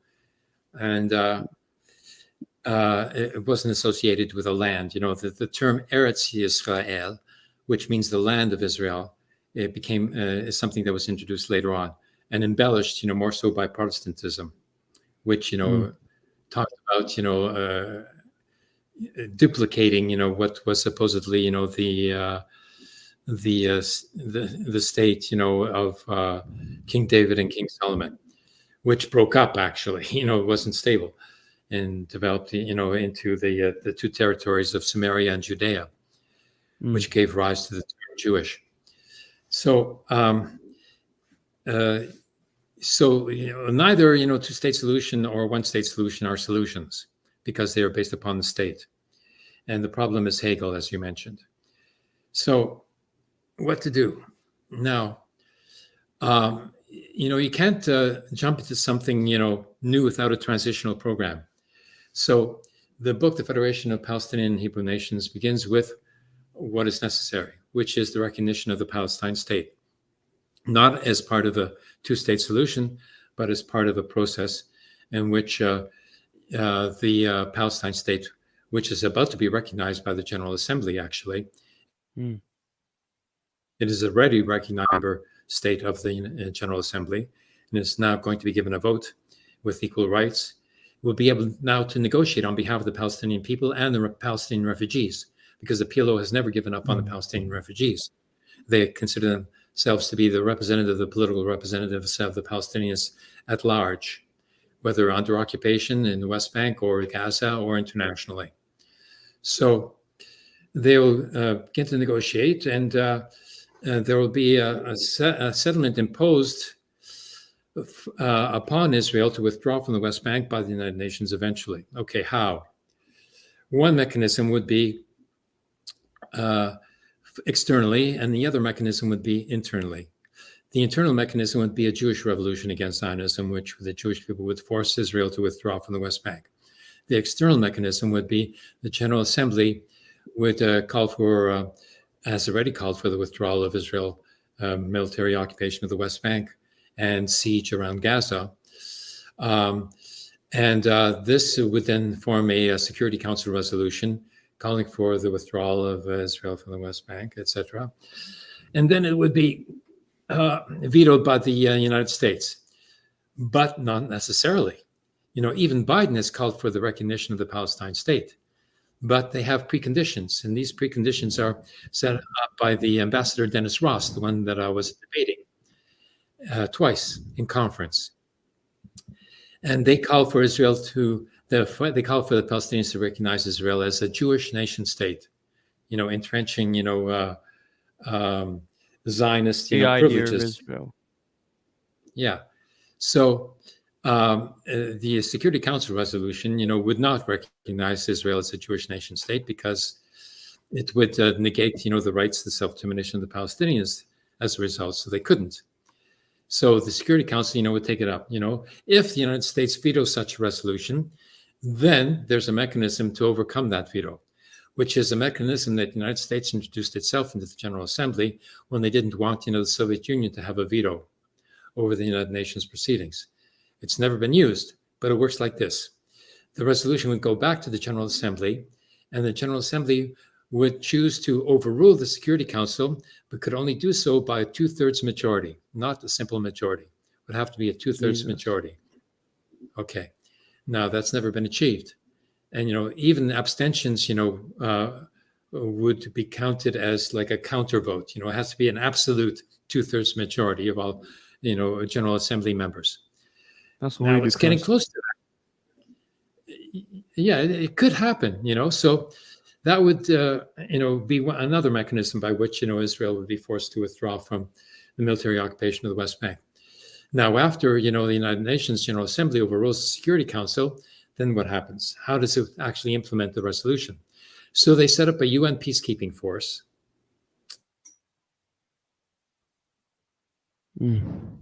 And uh, uh, it wasn't associated with a land. You know, the, the term Eretz Yisrael which means the land of Israel, it became uh, something that was introduced later on and embellished, you know, more so by Protestantism, which you know mm. talked about, you know, uh, duplicating, you know, what was supposedly, you know, the uh, the, uh, the the state, you know, of uh, King David and King Solomon, which broke up actually, you know, it wasn't stable, and developed, you know, into the uh, the two territories of Samaria and Judea mm. which gave rise to the term Jewish. So, um, uh, so you know, neither you know two-state solution or one-state solution are solutions because they are based upon the state, and the problem is Hegel, as you mentioned. So, what to do now? Um, you know, you can't uh, jump into something you know new without a transitional program. So, the book, The Federation of Palestinian Hebrew Nations, begins with what is necessary, which is the recognition of the Palestine state, not as part of a two-state solution, but as part of a process in which uh, uh, the uh, Palestine state, which is about to be recognized by the General Assembly, actually, mm. it is already recognized member state of the uh, General Assembly, and is now going to be given a vote with equal rights. Will be able now to negotiate on behalf of the Palestinian people and the Palestinian refugees because the PLO has never given up on the mm. Palestinian refugees. They consider themselves to be the representative, the political representatives of the Palestinians at large, whether under occupation in the West Bank or Gaza or internationally. So they'll uh, begin to negotiate, and uh, uh, there will be a, a, a settlement imposed uh, upon Israel to withdraw from the West Bank by the United Nations eventually. Okay, how? One mechanism would be uh, externally, and the other mechanism would be internally. The internal mechanism would be a Jewish revolution against Zionism, which the Jewish people would force Israel to withdraw from the West Bank. The external mechanism would be the General Assembly would uh, call for, uh, has already called for the withdrawal of Israel uh, military occupation of the West Bank and siege around Gaza. Um, and uh, this would then form a, a, Security Council resolution calling for the withdrawal of Israel from the West Bank, etc. And then it would be uh, vetoed by the uh, United States, but not necessarily. You know, even Biden has called for the recognition of the Palestine state, but they have preconditions, and these preconditions are set up by the ambassador Dennis Ross, the one that I was debating uh, twice in conference. And they call for Israel to, they call for the Palestinians to recognize Israel as a Jewish nation state, you know, entrenching, you know, uh, um, Zionist you know, privileges. Yeah. So um, uh, the Security Council resolution, you know, would not recognize Israel as a Jewish nation state because it would uh, negate, you know, the rights to self-determination of the Palestinians as a result. So they couldn't. So the Security Council, you know, would take it up. You know, if the United States vetoes such a resolution, then there's a mechanism to overcome that veto, which is a mechanism that the United States introduced itself into the General Assembly when they didn't want, you know, the Soviet Union to have a veto over the United Nations proceedings. It's never been used, but it works like this. The resolution would go back to the General Assembly, and the General Assembly would choose to overrule the Security Council, but could only do so by a two thirds majority, not a simple majority. It would have to be a two thirds majority. Okay. Now that's never been achieved. And, you know, even abstentions, you know, uh, would be counted as like a counter vote. You know, it has to be an absolute two thirds majority of all, you know, General Assembly members. That's now it's getting close to that. Yeah, it, it could happen, you know. So, that would, uh, you know, be another mechanism by which, you know, Israel would be forced to withdraw from the military occupation of the West Bank. Now, after, you know, the United Nations General Assembly overrules the Security Council, then what happens? How does it actually implement the resolution? So they set up a UN peacekeeping force. Mm.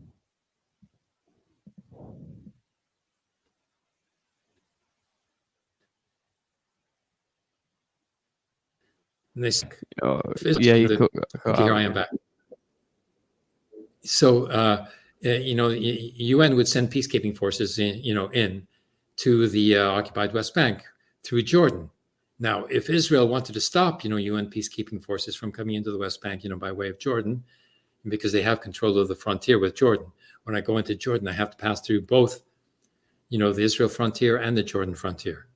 this uh, yeah you the, could, okay, here i am back so uh you know un would send peacekeeping forces in you know in to the uh, occupied west bank through jordan. Now if israel wanted to stop you know un peacekeeping forces from coming into the west bank you know by way of jordan because they have control of the frontier with jordan. When i go into jordan i have to pass through both you know the israel frontier and the jordan frontier.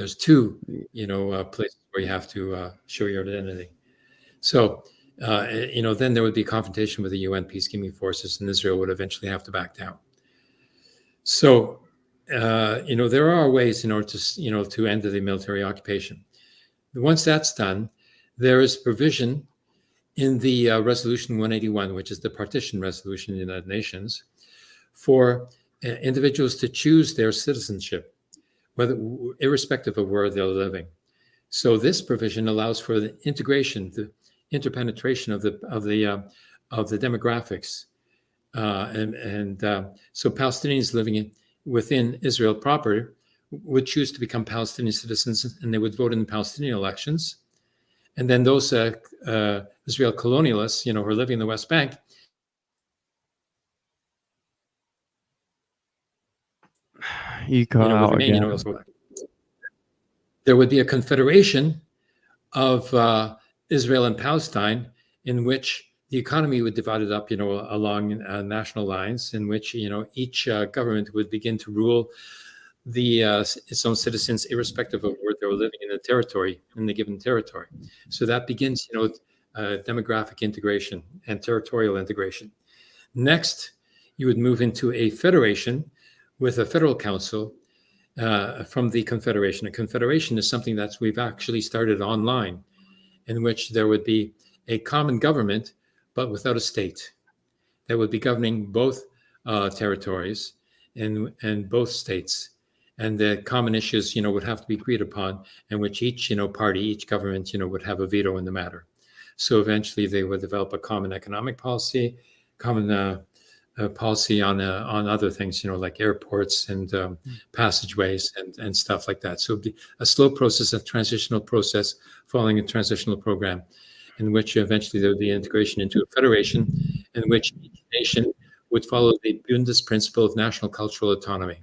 There's two, you know, uh, places where you have to uh, show your identity. So, uh, you know, then there would be confrontation with the UN peacekeeping forces, and Israel would eventually have to back down. So, uh, you know, there are ways in order to, you know, to end the military occupation. Once that's done, there is provision in the uh, Resolution 181, which is the partition resolution in the United Nations, for uh, individuals to choose their citizenship whether irrespective of where they're living. So this provision allows for the integration, the interpenetration of the of the uh, of the demographics, uh, and and uh, so Palestinians living in, within Israel proper would choose to become Palestinian citizens, and they would vote in the Palestinian elections. And then those uh, uh, Israel colonialists, you know, who are living in the West Bank, You you know, out again. You know, there would be a confederation of uh, Israel and Palestine in which the economy would divide it up, you know, along uh, national lines, in which you know each uh, government would begin to rule the uh, its own citizens, irrespective of where they were living in the territory in the given territory. So that begins, you know, uh, demographic integration and territorial integration. Next, you would move into a federation with a federal council uh, from the confederation. A confederation is something that we've actually started online, in which there would be a common government, but without a state, that would be governing both uh, territories and and both states and the common issues, you know, would have to be agreed upon, and which each, you know, party, each government, you know, would have a veto in the matter. So eventually, they would develop a common economic policy, common uh, uh, policy on uh, on other things, you know, like airports and um, mm. passageways and and stuff like that. So a slow process, a transitional process, following a transitional program, in which eventually there would be integration into a federation, in which each nation would follow the Bundist principle of national cultural autonomy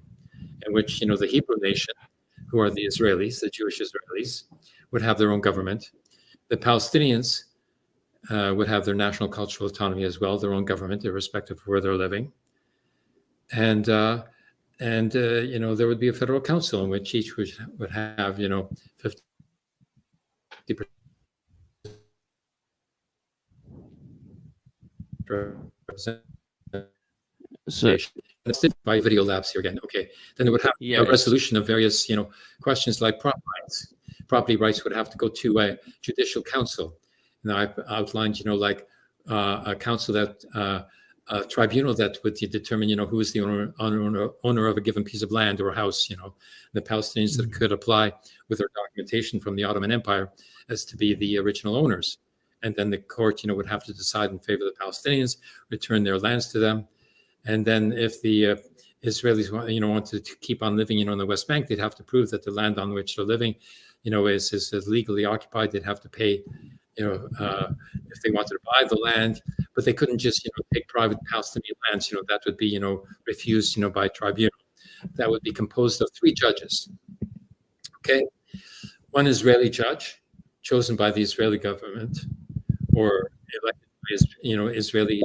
in which you know the Hebrew nation, who are the Israelis, the Jewish Israelis, would have their own government. The Palestinians uh, would have their national cultural autonomy as well, their own government, irrespective of where they're living. And uh, and uh, you know there would be a federal council in which each would, would have you know 50 percent so, by video labs here again. Okay, then it would have yeah, a resolution of various, you know, questions like property rights. Property rights would have to go to a judicial council. Now I've outlined, you know, like uh, a council that uh, a tribunal that would determine, you know, who is the owner, owner owner of a given piece of land or house. You know, the Palestinians mm -hmm. that could apply with their documentation from the Ottoman Empire as to be the original owners, and then the court, you know, would have to decide in favor of the Palestinians, return their lands to them, and then if the uh, Israelis, you know, wanted to keep on living, you know, in the West Bank, they'd have to prove that the land on which they're living, you know, is, is, is legally occupied. They'd have to pay, you know, uh, if they wanted to buy the land, but they couldn't just, you know, take private Palestinian lands. You know, that would be, you know, refused, you know, by tribunal. That would be composed of three judges. Okay, one Israeli judge chosen by the Israeli government or elected by, you know, Israeli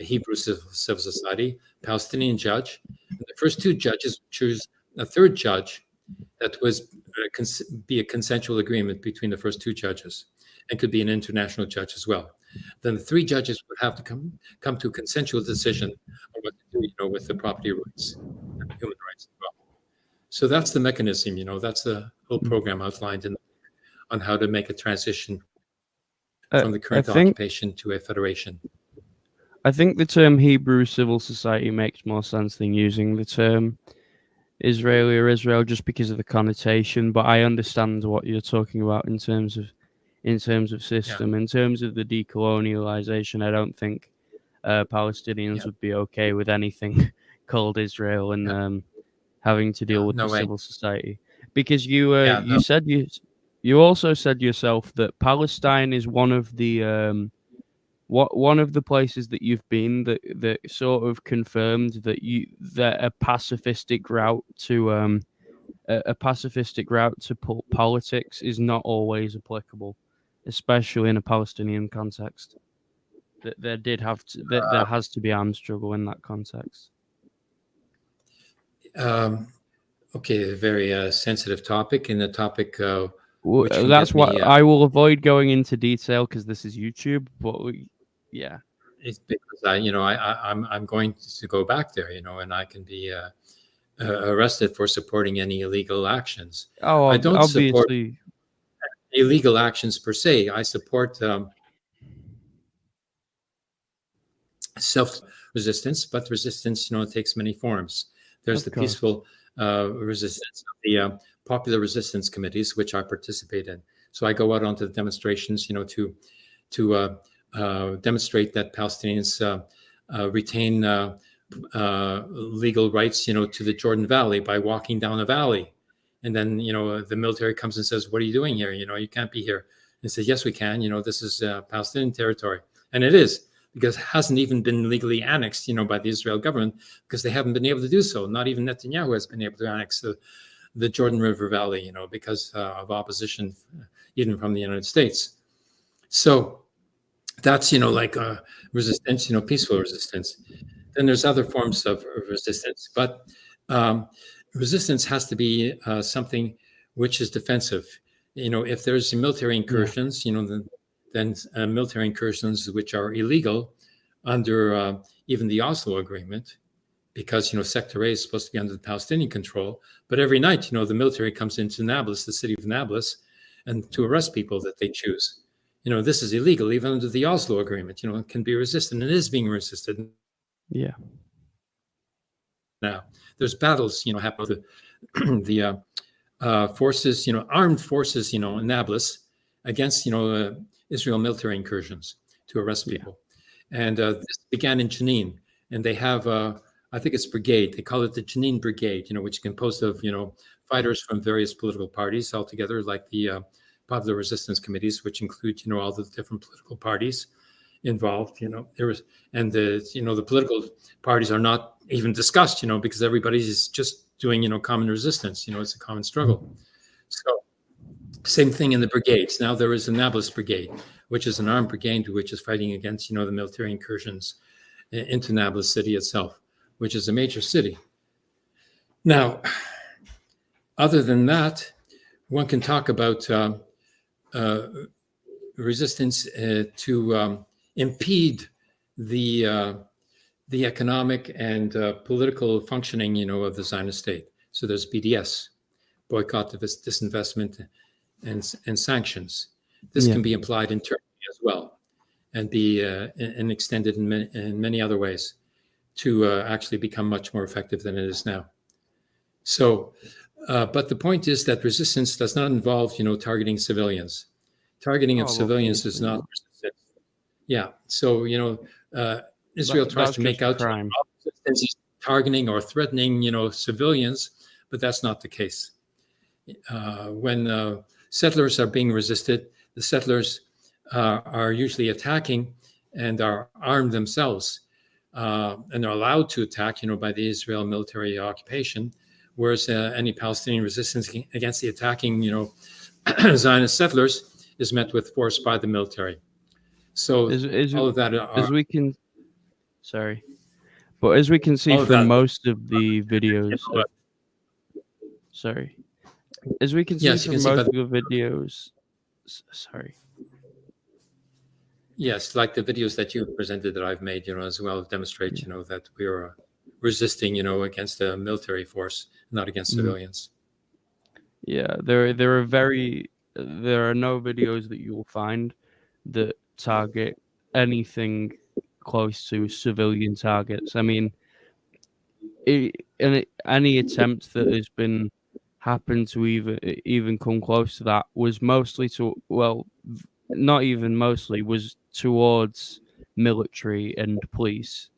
a Hebrew civil, civil society, Palestinian judge. And the first two judges choose a third judge that was uh, be a consensual agreement between the first two judges and could be an international judge as well. Then the three judges would have to come come to a consensual decision on what to do, you know, with the property rights and human rights as well. So that's the mechanism, you know, that's the whole mm-hmm. program outlined in on how to make a transition uh, from the current think, occupation to a federation. I think the term Hebrew civil society makes more sense than using the term Israeli or Israel just because of the connotation. But I understand what you're talking about in terms of in terms of system, yeah. in terms of the decolonialization. I don't think uh, Palestinians yeah. would be okay with anything called Israel and yeah. um, having to deal with no the way. civil society because you uh, you no. said you you also said yourself that Palestine is one of the um, what one of the places that you've been that that sort of confirmed that you that a pacifistic route to um a, a pacifistic route to po- politics is not always applicable, especially in a Palestinian context. That there did have to that there has to be armed struggle in that context. Um, okay, a very uh, sensitive topic, and the topic. Uh, well, that's what me, uh, I will avoid going into detail because this is YouTube. But we, yeah. It's because I, you know, I, I am I'm, I'm going to go back there, you know, and I can be uh, uh, arrested for supporting any illegal actions. Oh, I don't obviously. support illegal actions per se. I support um, self resistance, but resistance, you know, takes many forms. There's of the course. peaceful uh, resistance of the uh, popular resistance committees, which I participate in. So I go out onto the demonstrations, you know, to to uh, uh, demonstrate that Palestinians uh, uh, retain legal rights, you know, to the Jordan Valley by walking down a valley. And then, you know, the military comes and says, "What are you doing here? You know, you can't be here." And says, "Yes, we can. You know, this is Palestinian territory, and it is." because it hasn't even been legally annexed, you know, by the Israel government because they haven't been able to do so. Not even Netanyahu has been able to annex the, the Jordan River Valley, you know, because uh, of opposition, even from the United States. So that's you know like a resistance you know peaceful resistance then there's other forms of resistance but um, resistance has to be uh, something which is defensive you know if there's military incursions you know then than uh, military incursions which are illegal under uh, even the Oslo Agreement, because you know Sector A is supposed to be under the Palestinian control. But every night, you know, the military comes into Nablus, the city of Nablus, and to arrest people that they choose. You know, this is illegal even under the Oslo Agreement. You know, it can be resisted and it is being resisted. Yeah. Now, there's battles, you know, happen with the, the uh, uh, forces, you know, armed forces, you know, in Nablus against, you know, uh, Israel military incursions to arrest people. Yeah. And uh, this began in Jenin, and they have, uh, I think it's brigade. They call it the Jenin Brigade, you know, which is composed of, you know, fighters from various political parties all together, like the uh, Popular Resistance Committees, which include, you know, all the different political parties involved. You know, there was, and the, you know, the political parties are not even discussed, you know, because everybody's just doing, you know, common resistance. You know, it's a common struggle. So same thing in the brigades. Now there is a Nablus brigade, which is an armed brigade which is fighting against, you know, the military incursions into Nablus city itself, which is a major city. Now, other than that, one can talk about uh, uh, resistance uh, to um, impede the uh, the economic and uh, political functioning, you know, of the Zionist state. So there's BDS, boycott, disinvestment, and, and sanctions. This yeah. can be applied in Turkey as well and be uh, and extended in many, in many other ways to uh, actually become much more effective than it is now. So, uh, but the point is that resistance does not involve, you know, targeting civilians. Targeting of oh, civilians okay. is not resistance. Yeah. So, you know, uh, Israel tries to make out resistance targeting or threatening, you know, civilians, but that's not the case. Uh, when uh, settlers are being resisted. The settlers uh, are usually attacking and are armed themselves uh, and are allowed to attack, you know, by the Israel military occupation. Whereas uh, any Palestinian resistance against the attacking, you know, Zionist settlers is met with force by the military. So is, is all of that are, as we can, sorry, but as we can see from that, most of the videos, of, sorry, as we can see yes, from most of the videos, sorry. Yes, like the videos that you presented that I've made, you know, as well demonstrate, you know, that we are resisting, you know, against a military force, not against mm. civilians. Yeah, there there are very there are no videos that you will find that target anything close to civilian targets. I mean, it, any attempt that has been happened to even even come close to that was mostly to well not even mostly was towards military and police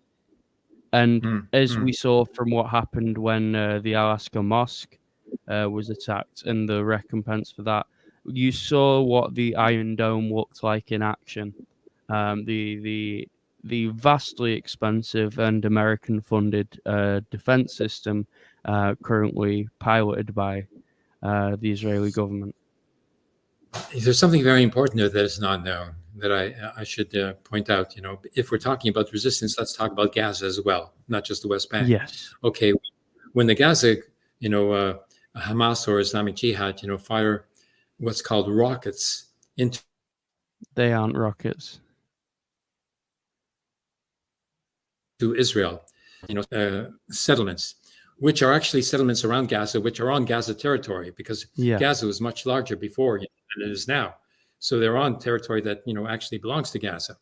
and mm, as mm. we saw from what happened when uh, the Al-Aqsa Mosque uh, was attacked and the recompense for that, you saw what the Iron Dome looked like in action. Um, the the the vastly expensive and American-funded uh, defense system uh, currently piloted by uh, the Israeli government. There's something very important there that is not known that I I should uh, point out. You know, if we're talking about resistance, let's talk about Gaza as well, not just the West Bank. Yes. Okay, when the Gaza, you know, uh, Hamas or Islamic Jihad, you know, fire what's called rockets into. They aren't rockets. To Israel, you know, uh, settlements which are actually settlements around Gaza, which are on Gaza territory, because yeah. Gaza was much larger before than it is now. So they're on territory that you know actually belongs to Gaza,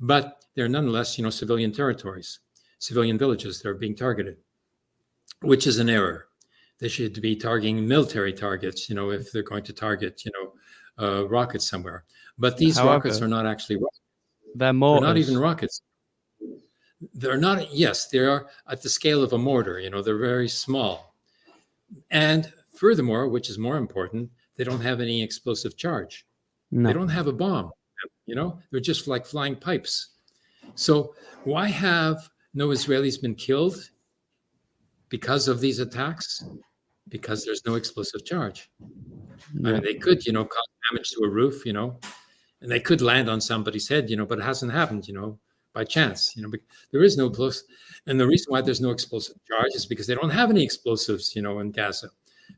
but they're nonetheless you know civilian territories, civilian villages that are being targeted, which is an error. They should be targeting military targets, you know, if they're going to target you know uh, rockets somewhere. But these However, rockets are not actually rockets. They're more. They're not even rockets they're not yes they are at the scale of a mortar you know they're very small and furthermore which is more important they don't have any explosive charge no. they don't have a bomb you know they're just like flying pipes so why have no israelis been killed because of these attacks because there's no explosive charge i mean they could you know cause damage to a roof you know and they could land on somebody's head you know but it hasn't happened you know by chance. You know, there is no close, and the reason why there's no explosive charge is because they don't have any explosives. You know, in Gaza,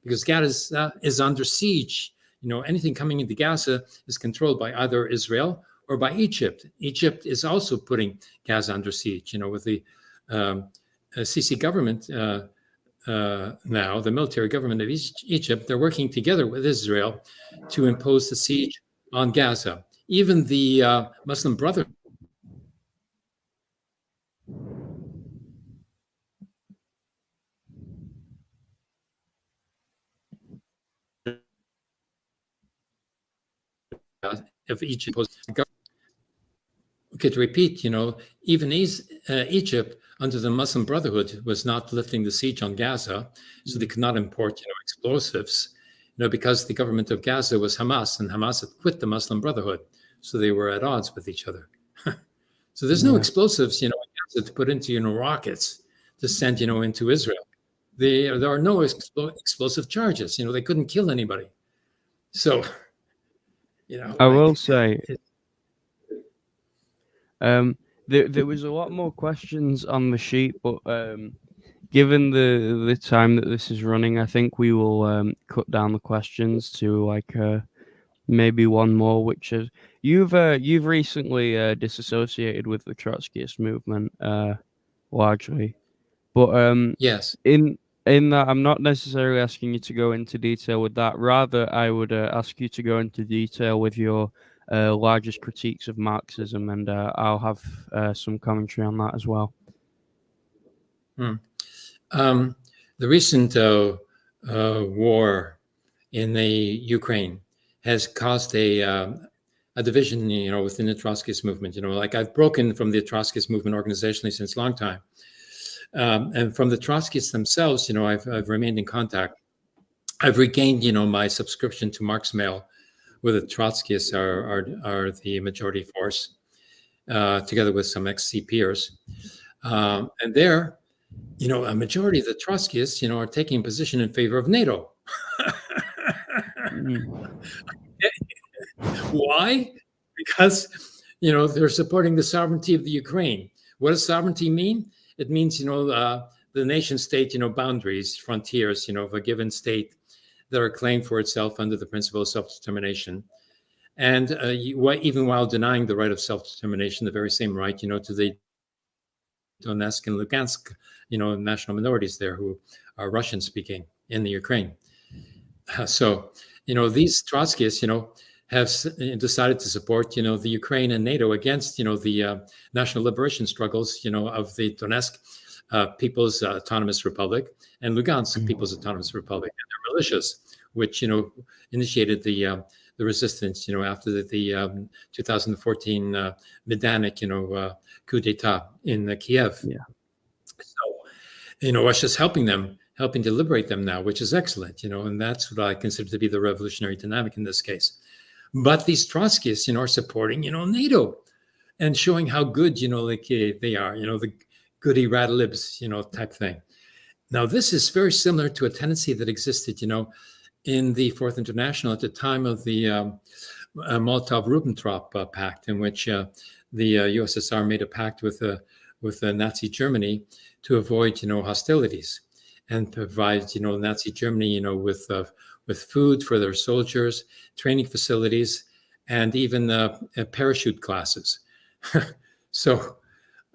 because Gaza is, uh, is under siege. You know, anything coming into Gaza is controlled by either Israel or by Egypt. Egypt is also putting Gaza under siege. You know, with the um, uh, Sisi government uh, uh, now, the military government of Egypt, they're working together with Israel to impose the siege on Gaza. Even the uh, Muslim Brotherhood of Egypt To repeat, you know, even uh, Egypt under the Muslim Brotherhood was not lifting the siege on Gaza, so they could not import, you know, explosives, you know, because the government of Gaza was Hamas, and Hamas had quit the Muslim Brotherhood, so they were at odds with each other. so there's no yeah. explosives, you know, to put into, you know, rockets to send, you know, into Israel. They, there are no explosive charges. You know, they couldn't kill anybody. So you know, I will say, um, there there was a lot more questions on the sheet, but um, given the the time that this is running, I think we will um, cut down the questions to like uh, maybe one more, which is you've uh, you've recently uh, disassociated with the Trotskyist movement uh, largely, but um, yes, in in that I'm not necessarily asking you to go into detail with that. Rather, I would uh, ask you to go into detail with your uh, largest critiques of Marxism, and uh, I'll have uh, some commentary on that as well. Hmm. Um, the recent uh, uh, war in the Ukraine has caused a um, a division, you know, within the Trotskyist movement. You know, like I've broken from the Trotskyist movement organizationally since a long time um, and from the Trotskyists themselves, you know, I've, I've remained in contact. I've regained, you know, my subscription to Marxmail, where the Trotskyists are, are, are the majority force, uh, together with some ex-CPers. Um, and there, you know, a majority of the Trotskyists, you know, are taking a position in favor of NATO. mm. Why? Because, you know, they're supporting the sovereignty of the Ukraine. What does sovereignty mean? It means, you know, uh, the nation state, you know, boundaries, frontiers, you know, of a given state that are claimed for itself under the principle of self-determination. And uh, you, even while denying the right of self-determination, the very same right, you know, to the Donetsk and Lugansk, you know, national minorities there who are Russian speaking in the Ukraine. Uh, so, you know, these Trotskyists, you know, have decided to support, you know, the Ukraine and NATO against, you know, the uh, national liberation struggles, you know, of the Donetsk uh, People's uh, Autonomous Republic and Lugansk mm -hmm. People's Autonomous Republic and their militias, which, you know, initiated the uh, the resistance, you know, after the, the um, 2014 uh, Majdanek, you know, uh, coup d'etat in Kiev. Yeah. So, you know, Russia's helping them helping to liberate them now, which is excellent, you know, and that's what I consider to be the revolutionary dynamic in this case. But these Trotskyists, you know, are supporting, you know, NATO and showing how good, you know, like uh, they are, you know, the goody rat libs, you know, type thing. Now, this is very similar to a tendency that existed, you know, in the Fourth International at the time of the um, uh, Molotov-Ribbentrop uh, Pact, in which uh, the USSR uh, made a pact with uh, with Nazi Germany to avoid, you know, hostilities and provide, you know, Nazi Germany, you know, with with food for their soldiers, training facilities, and even uh, uh parachute classes. so,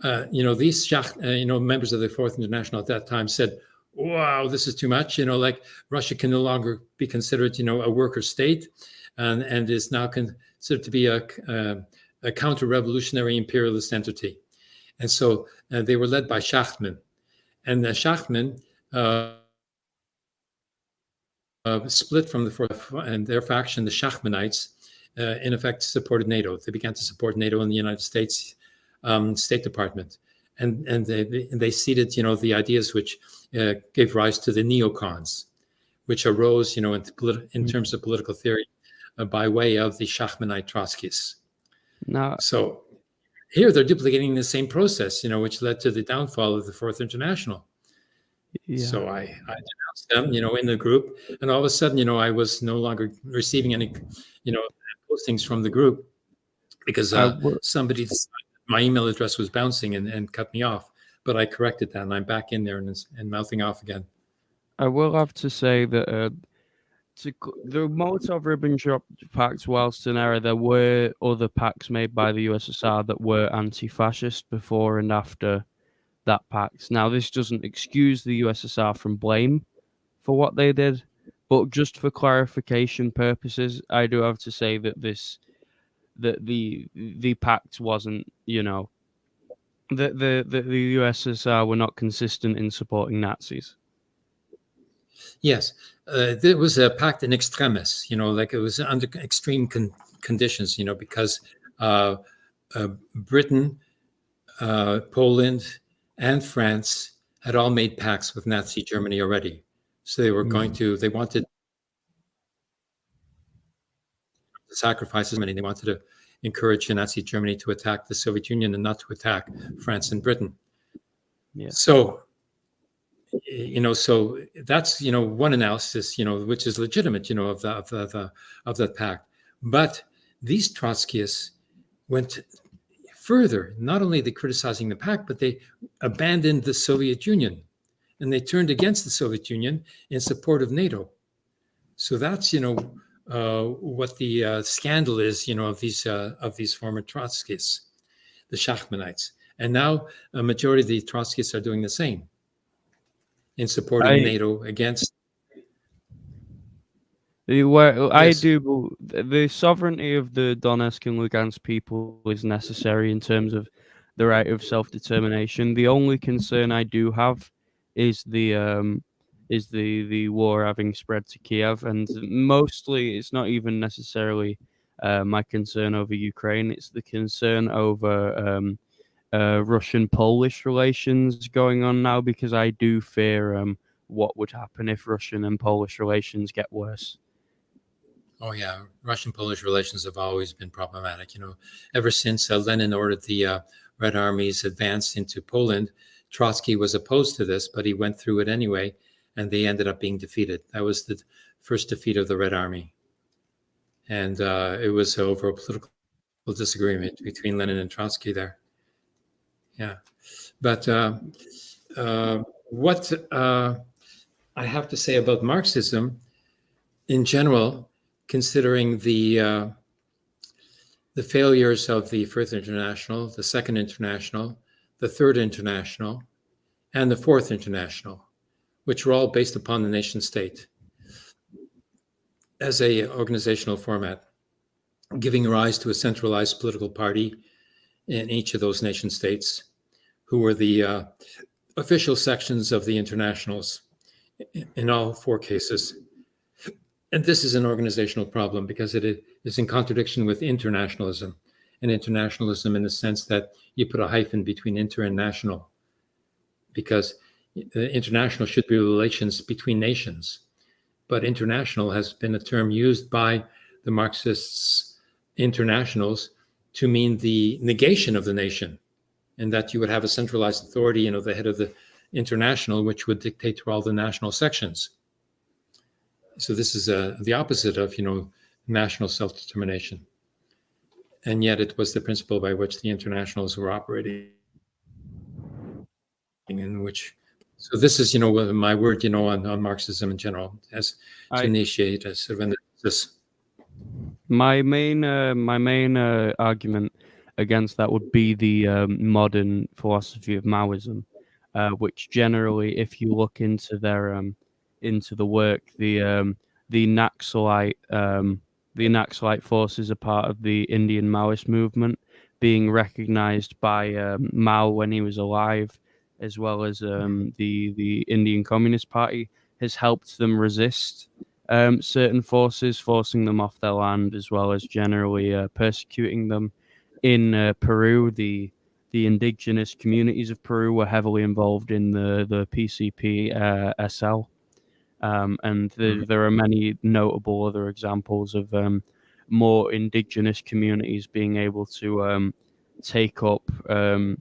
uh, you know, these, uh, you know, members of the Fourth International at that time said, wow, this is too much. You know, like Russia can no longer be considered, you know, a worker state and, and is now considered to be a, a, a counter-revolutionary imperialist entity. And so uh, they were led by Shachtman. And uh, Shachtman uh, uh, split from the Fourth and their faction, the Shachtmanites, uh, in effect supported NATO. They began to support NATO in the United States um, State Department, and and they they seeded you know the ideas which uh, gave rise to the neocons, which arose you know in, in mm. terms of political theory uh, by way of the Shachtmanite Trotskyists. Now, so here they're duplicating the same process, you know, which led to the downfall of the Fourth International. Yeah. So I, I denounced them, you know, in the group, and all of a sudden, you know, I was no longer receiving any, you know, postings from the group because uh, somebody my email address was bouncing and, and cut me off. But I corrected that, and I'm back in there and, and mouthing off again. I will have to say that uh, to the Molotov-Ribbentrop Pact, whilst an error, there were other pacts made by the USSR that were anti-fascist before and after that pact. Now, this doesn't excuse the USSR from blame for what they did, but just for clarification purposes, I do have to say that this that the the pact wasn't, you know, the the the, the USSR were not consistent in supporting Nazis. Yes, uh, there was a pact in extremis, you know, like it was under extreme con conditions, you know, because uh, uh, Britain, uh, Poland, and France had all made pacts with Nazi Germany already. So they were mm. going to, they wanted sacrifices, and they wanted to encourage Nazi Germany to attack the Soviet Union and not to attack France and Britain. Yeah. So you know, so that's you know one analysis, you know, which is legitimate, you know, of the of the, the of that pact. But these Trotskyists went further. Not only they criticizing the pact, but they abandoned the Soviet Union, and they turned against the Soviet Union in support of NATO. So that's you know what the uh, scandal is, you know, of these uh, of these former Trotskyists, the Shachtmanites, and now a majority of the Trotskyists are doing the same in supporting I, NATO against. Well, I yes. do. The sovereignty of the Donetsk and Lugansk people is necessary in terms of the right of self determination. The only concern I do have is the um, is the the war having spread to Kiev, and mostly it's not even necessarily uh, my concern over Ukraine. It's the concern over um, uh, Russian Polish relations going on now because I do fear um, what would happen if Russian and Polish relations get worse. Oh yeah, Russian Polish relations have always been problematic. You know, ever since uh, Lenin ordered the uh, Red Army's advance into Poland, Trotsky was opposed to this, but he went through it anyway, and they ended up being defeated. That was the first defeat of the Red Army, and uh, it was over a political disagreement between Lenin and Trotsky there yeah. But uh, uh, what uh, I have to say about Marxism in general, considering the uh, the failures of the First International, the Second International, the Third International, and the Fourth International, which were all based upon the nation state as a organizational format, giving rise to a centralized political party in each of those nation states, who were the uh, official sections of the internationals in all four cases. And this is an organizational problem because it is in contradiction with internationalism and internationalism in the sense that you put a hyphen between inter and national because international should be relations between nations. But international has been a term used by the Marxists internationals to mean the negation of the nation, and that you would have a centralized authority, you know, the head of the international, which would dictate to all the national sections. So this is uh, the opposite of, you know, national self-determination. And yet it was the principle by which the internationals were operating in which, so this is, you know, my word, you know, on, on Marxism in general, as to I, initiate a sort of this. My main, uh, my main uh, argument against that would be the um, modern philosophy of Maoism, uh, which generally, if you look into their um, into the work, the um, the Naxalite um, the Naxalite forces are part of the Indian Maoist movement, being recognized by um, Mao when he was alive, as well as um, the the Indian Communist Party, has helped them resist um, certain forces, forcing them off their land, as well as generally uh, persecuting them. In uh, Peru, the the indigenous communities of Peru were heavily involved in the the PCP uh, SL, um, and the, mm-hmm. there are many notable other examples of um, more indigenous communities being able to um, take up um,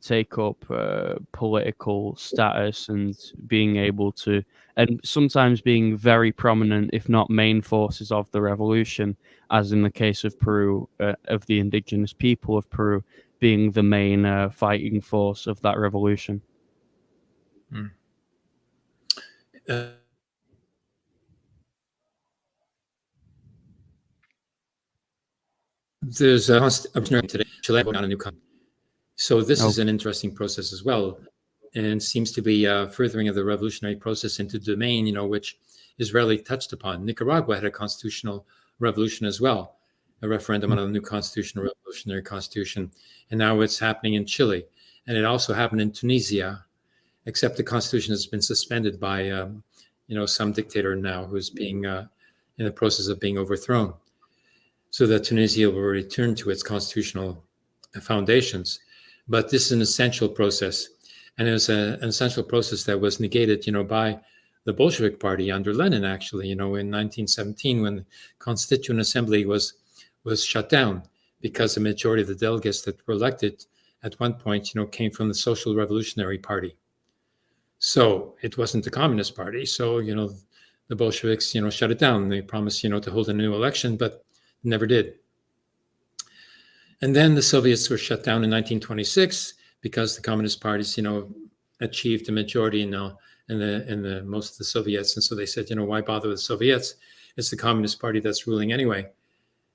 take up uh, political status and being able to, and sometimes being very prominent, if not main forces of the revolution, as in the case of Peru, uh, of the indigenous people of Peru being the main uh, fighting force of that revolution. Hmm. Uh, there's a, opportunity today, Chile on a new country so this oh. is an interesting process as well, and seems to be a furthering of the revolutionary process into domain, you know, which is rarely touched upon. Nicaragua had a constitutional revolution as well, a referendum on a new constitutional revolutionary constitution, and now it's happening in Chile, and it also happened in Tunisia, except the constitution has been suspended by, um, you know, some dictator now who's being uh, in the process of being overthrown so that Tunisia will return to its constitutional foundations. But this is an essential process, and it was a, an essential process that was negated, you know, by the Bolshevik Party under Lenin. Actually, you know, in 1917, when the Constituent Assembly was was shut down because the majority of the delegates that were elected at one point, you know, came from the Social Revolutionary Party. So it wasn't the Communist Party. So you know, the Bolsheviks, you know, shut it down. They promised, you know, to hold a new election, but never did. And then the Soviets were shut down in 1926 because the communist parties, you know, achieved a majority in, uh, in the in the most of the Soviets, and so they said, you know, why bother with the Soviets? It's the Communist Party that's ruling anyway.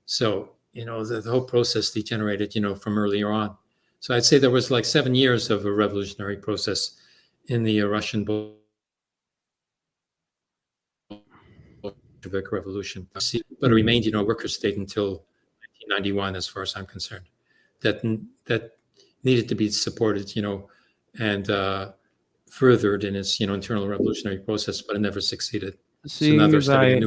So you know, the, the whole process degenerated, you know, from earlier on. So I'd say there was like seven years of a revolutionary process in the uh, Russian Bolshevik Revolution, but it remained, you know, a worker state until 1991, as far as I'm concerned. That that needed to be supported, you know, and uh, furthered in its, you know, internal revolutionary process, but it never succeeded. Seeing so as I,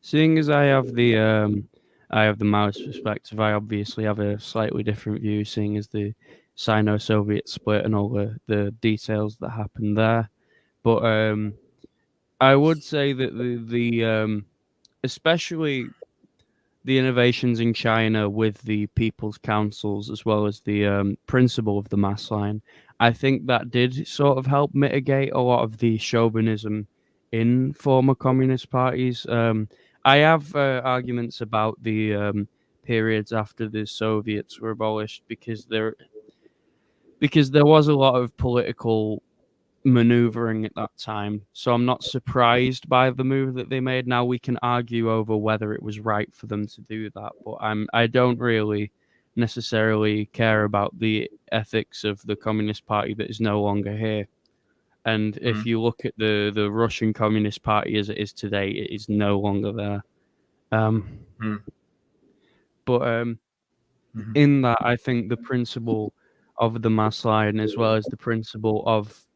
seeing as I have the um, I have the Maoist perspective, I obviously have a slightly different view, seeing as the Sino-Soviet split and all the, the details that happened there. But um, I would say that the the um, especially the innovations in China with the people's councils as well as the um, principle of the mass line, I think that did sort of help mitigate a lot of the chauvinism in former communist parties. Um, I have uh, arguments about the um, periods after the Soviets were abolished because there because there was a lot of political maneuvering at that time. So I'm not surprised by the move that they made. Now we can argue over whether it was right for them to do that, but I'm I don't really necessarily care about the ethics of the Communist Party that is no longer here. And if mm. you look at the the Russian Communist Party as it is today, it is no longer there. Um, mm. But um, mm-hmm. in that, I think the principle of the mass line, as well as the principle of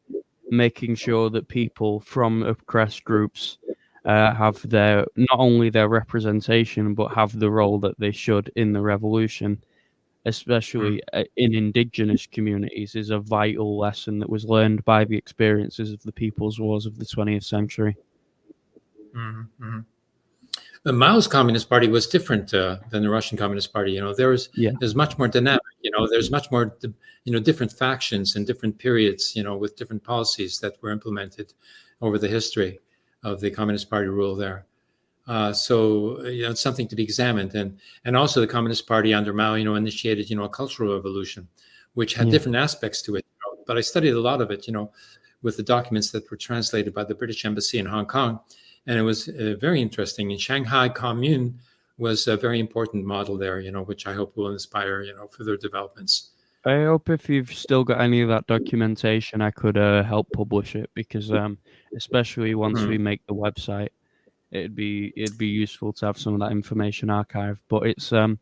making sure that people from oppressed groups uh, have their not only their representation but have the role that they should in the revolution especially mm. in indigenous communities is a vital lesson that was learned by the experiences of the people's wars of the 20th century mm-hmm. The Mao's Communist Party was different uh, than the Russian Communist Party. You know, there's yeah. there's much more dynamic. You know, there's much more you know different factions and different periods. You know, with different policies that were implemented over the history of the Communist Party rule there. Uh, so you know, it's something to be examined. And and also the Communist Party under Mao, you know, initiated you know a cultural revolution, which had yeah. different aspects to it. You know? But I studied a lot of it. You know, with the documents that were translated by the British Embassy in Hong Kong and it was uh, very interesting. In Shanghai Commune was a very important model there, you know, which I hope will inspire, you know, further developments. I hope if you've still got any of that documentation, I could uh, help publish it because, um, especially once mm. we make the website, it'd be it'd be useful to have some of that information archived. But it's um,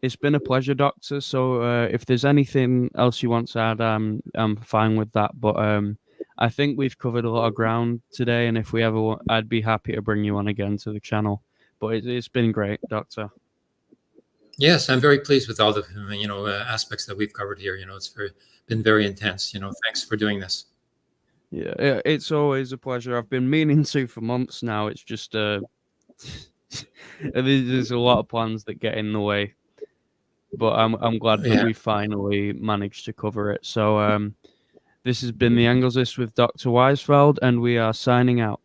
it's been a pleasure, Doctor. So uh, if there's anything else you want to add, um, I'm fine with that. But um, I think we've covered a lot of ground today, and if we ever, want, I'd be happy to bring you on again to the channel. But it, has been great, Doctor. Yes, I'm very pleased with all the you know uh, aspects that we've covered here. You know, it's very, been very intense. You know, thanks for doing this. Yeah, it's always a pleasure. I've been meaning to for months now. It's just uh, there's a lot of plans that get in the way, but I'm I'm glad that yeah. we finally managed to cover it. So um, this has been the Angles List with Dr. Weizfeld, and we are signing out.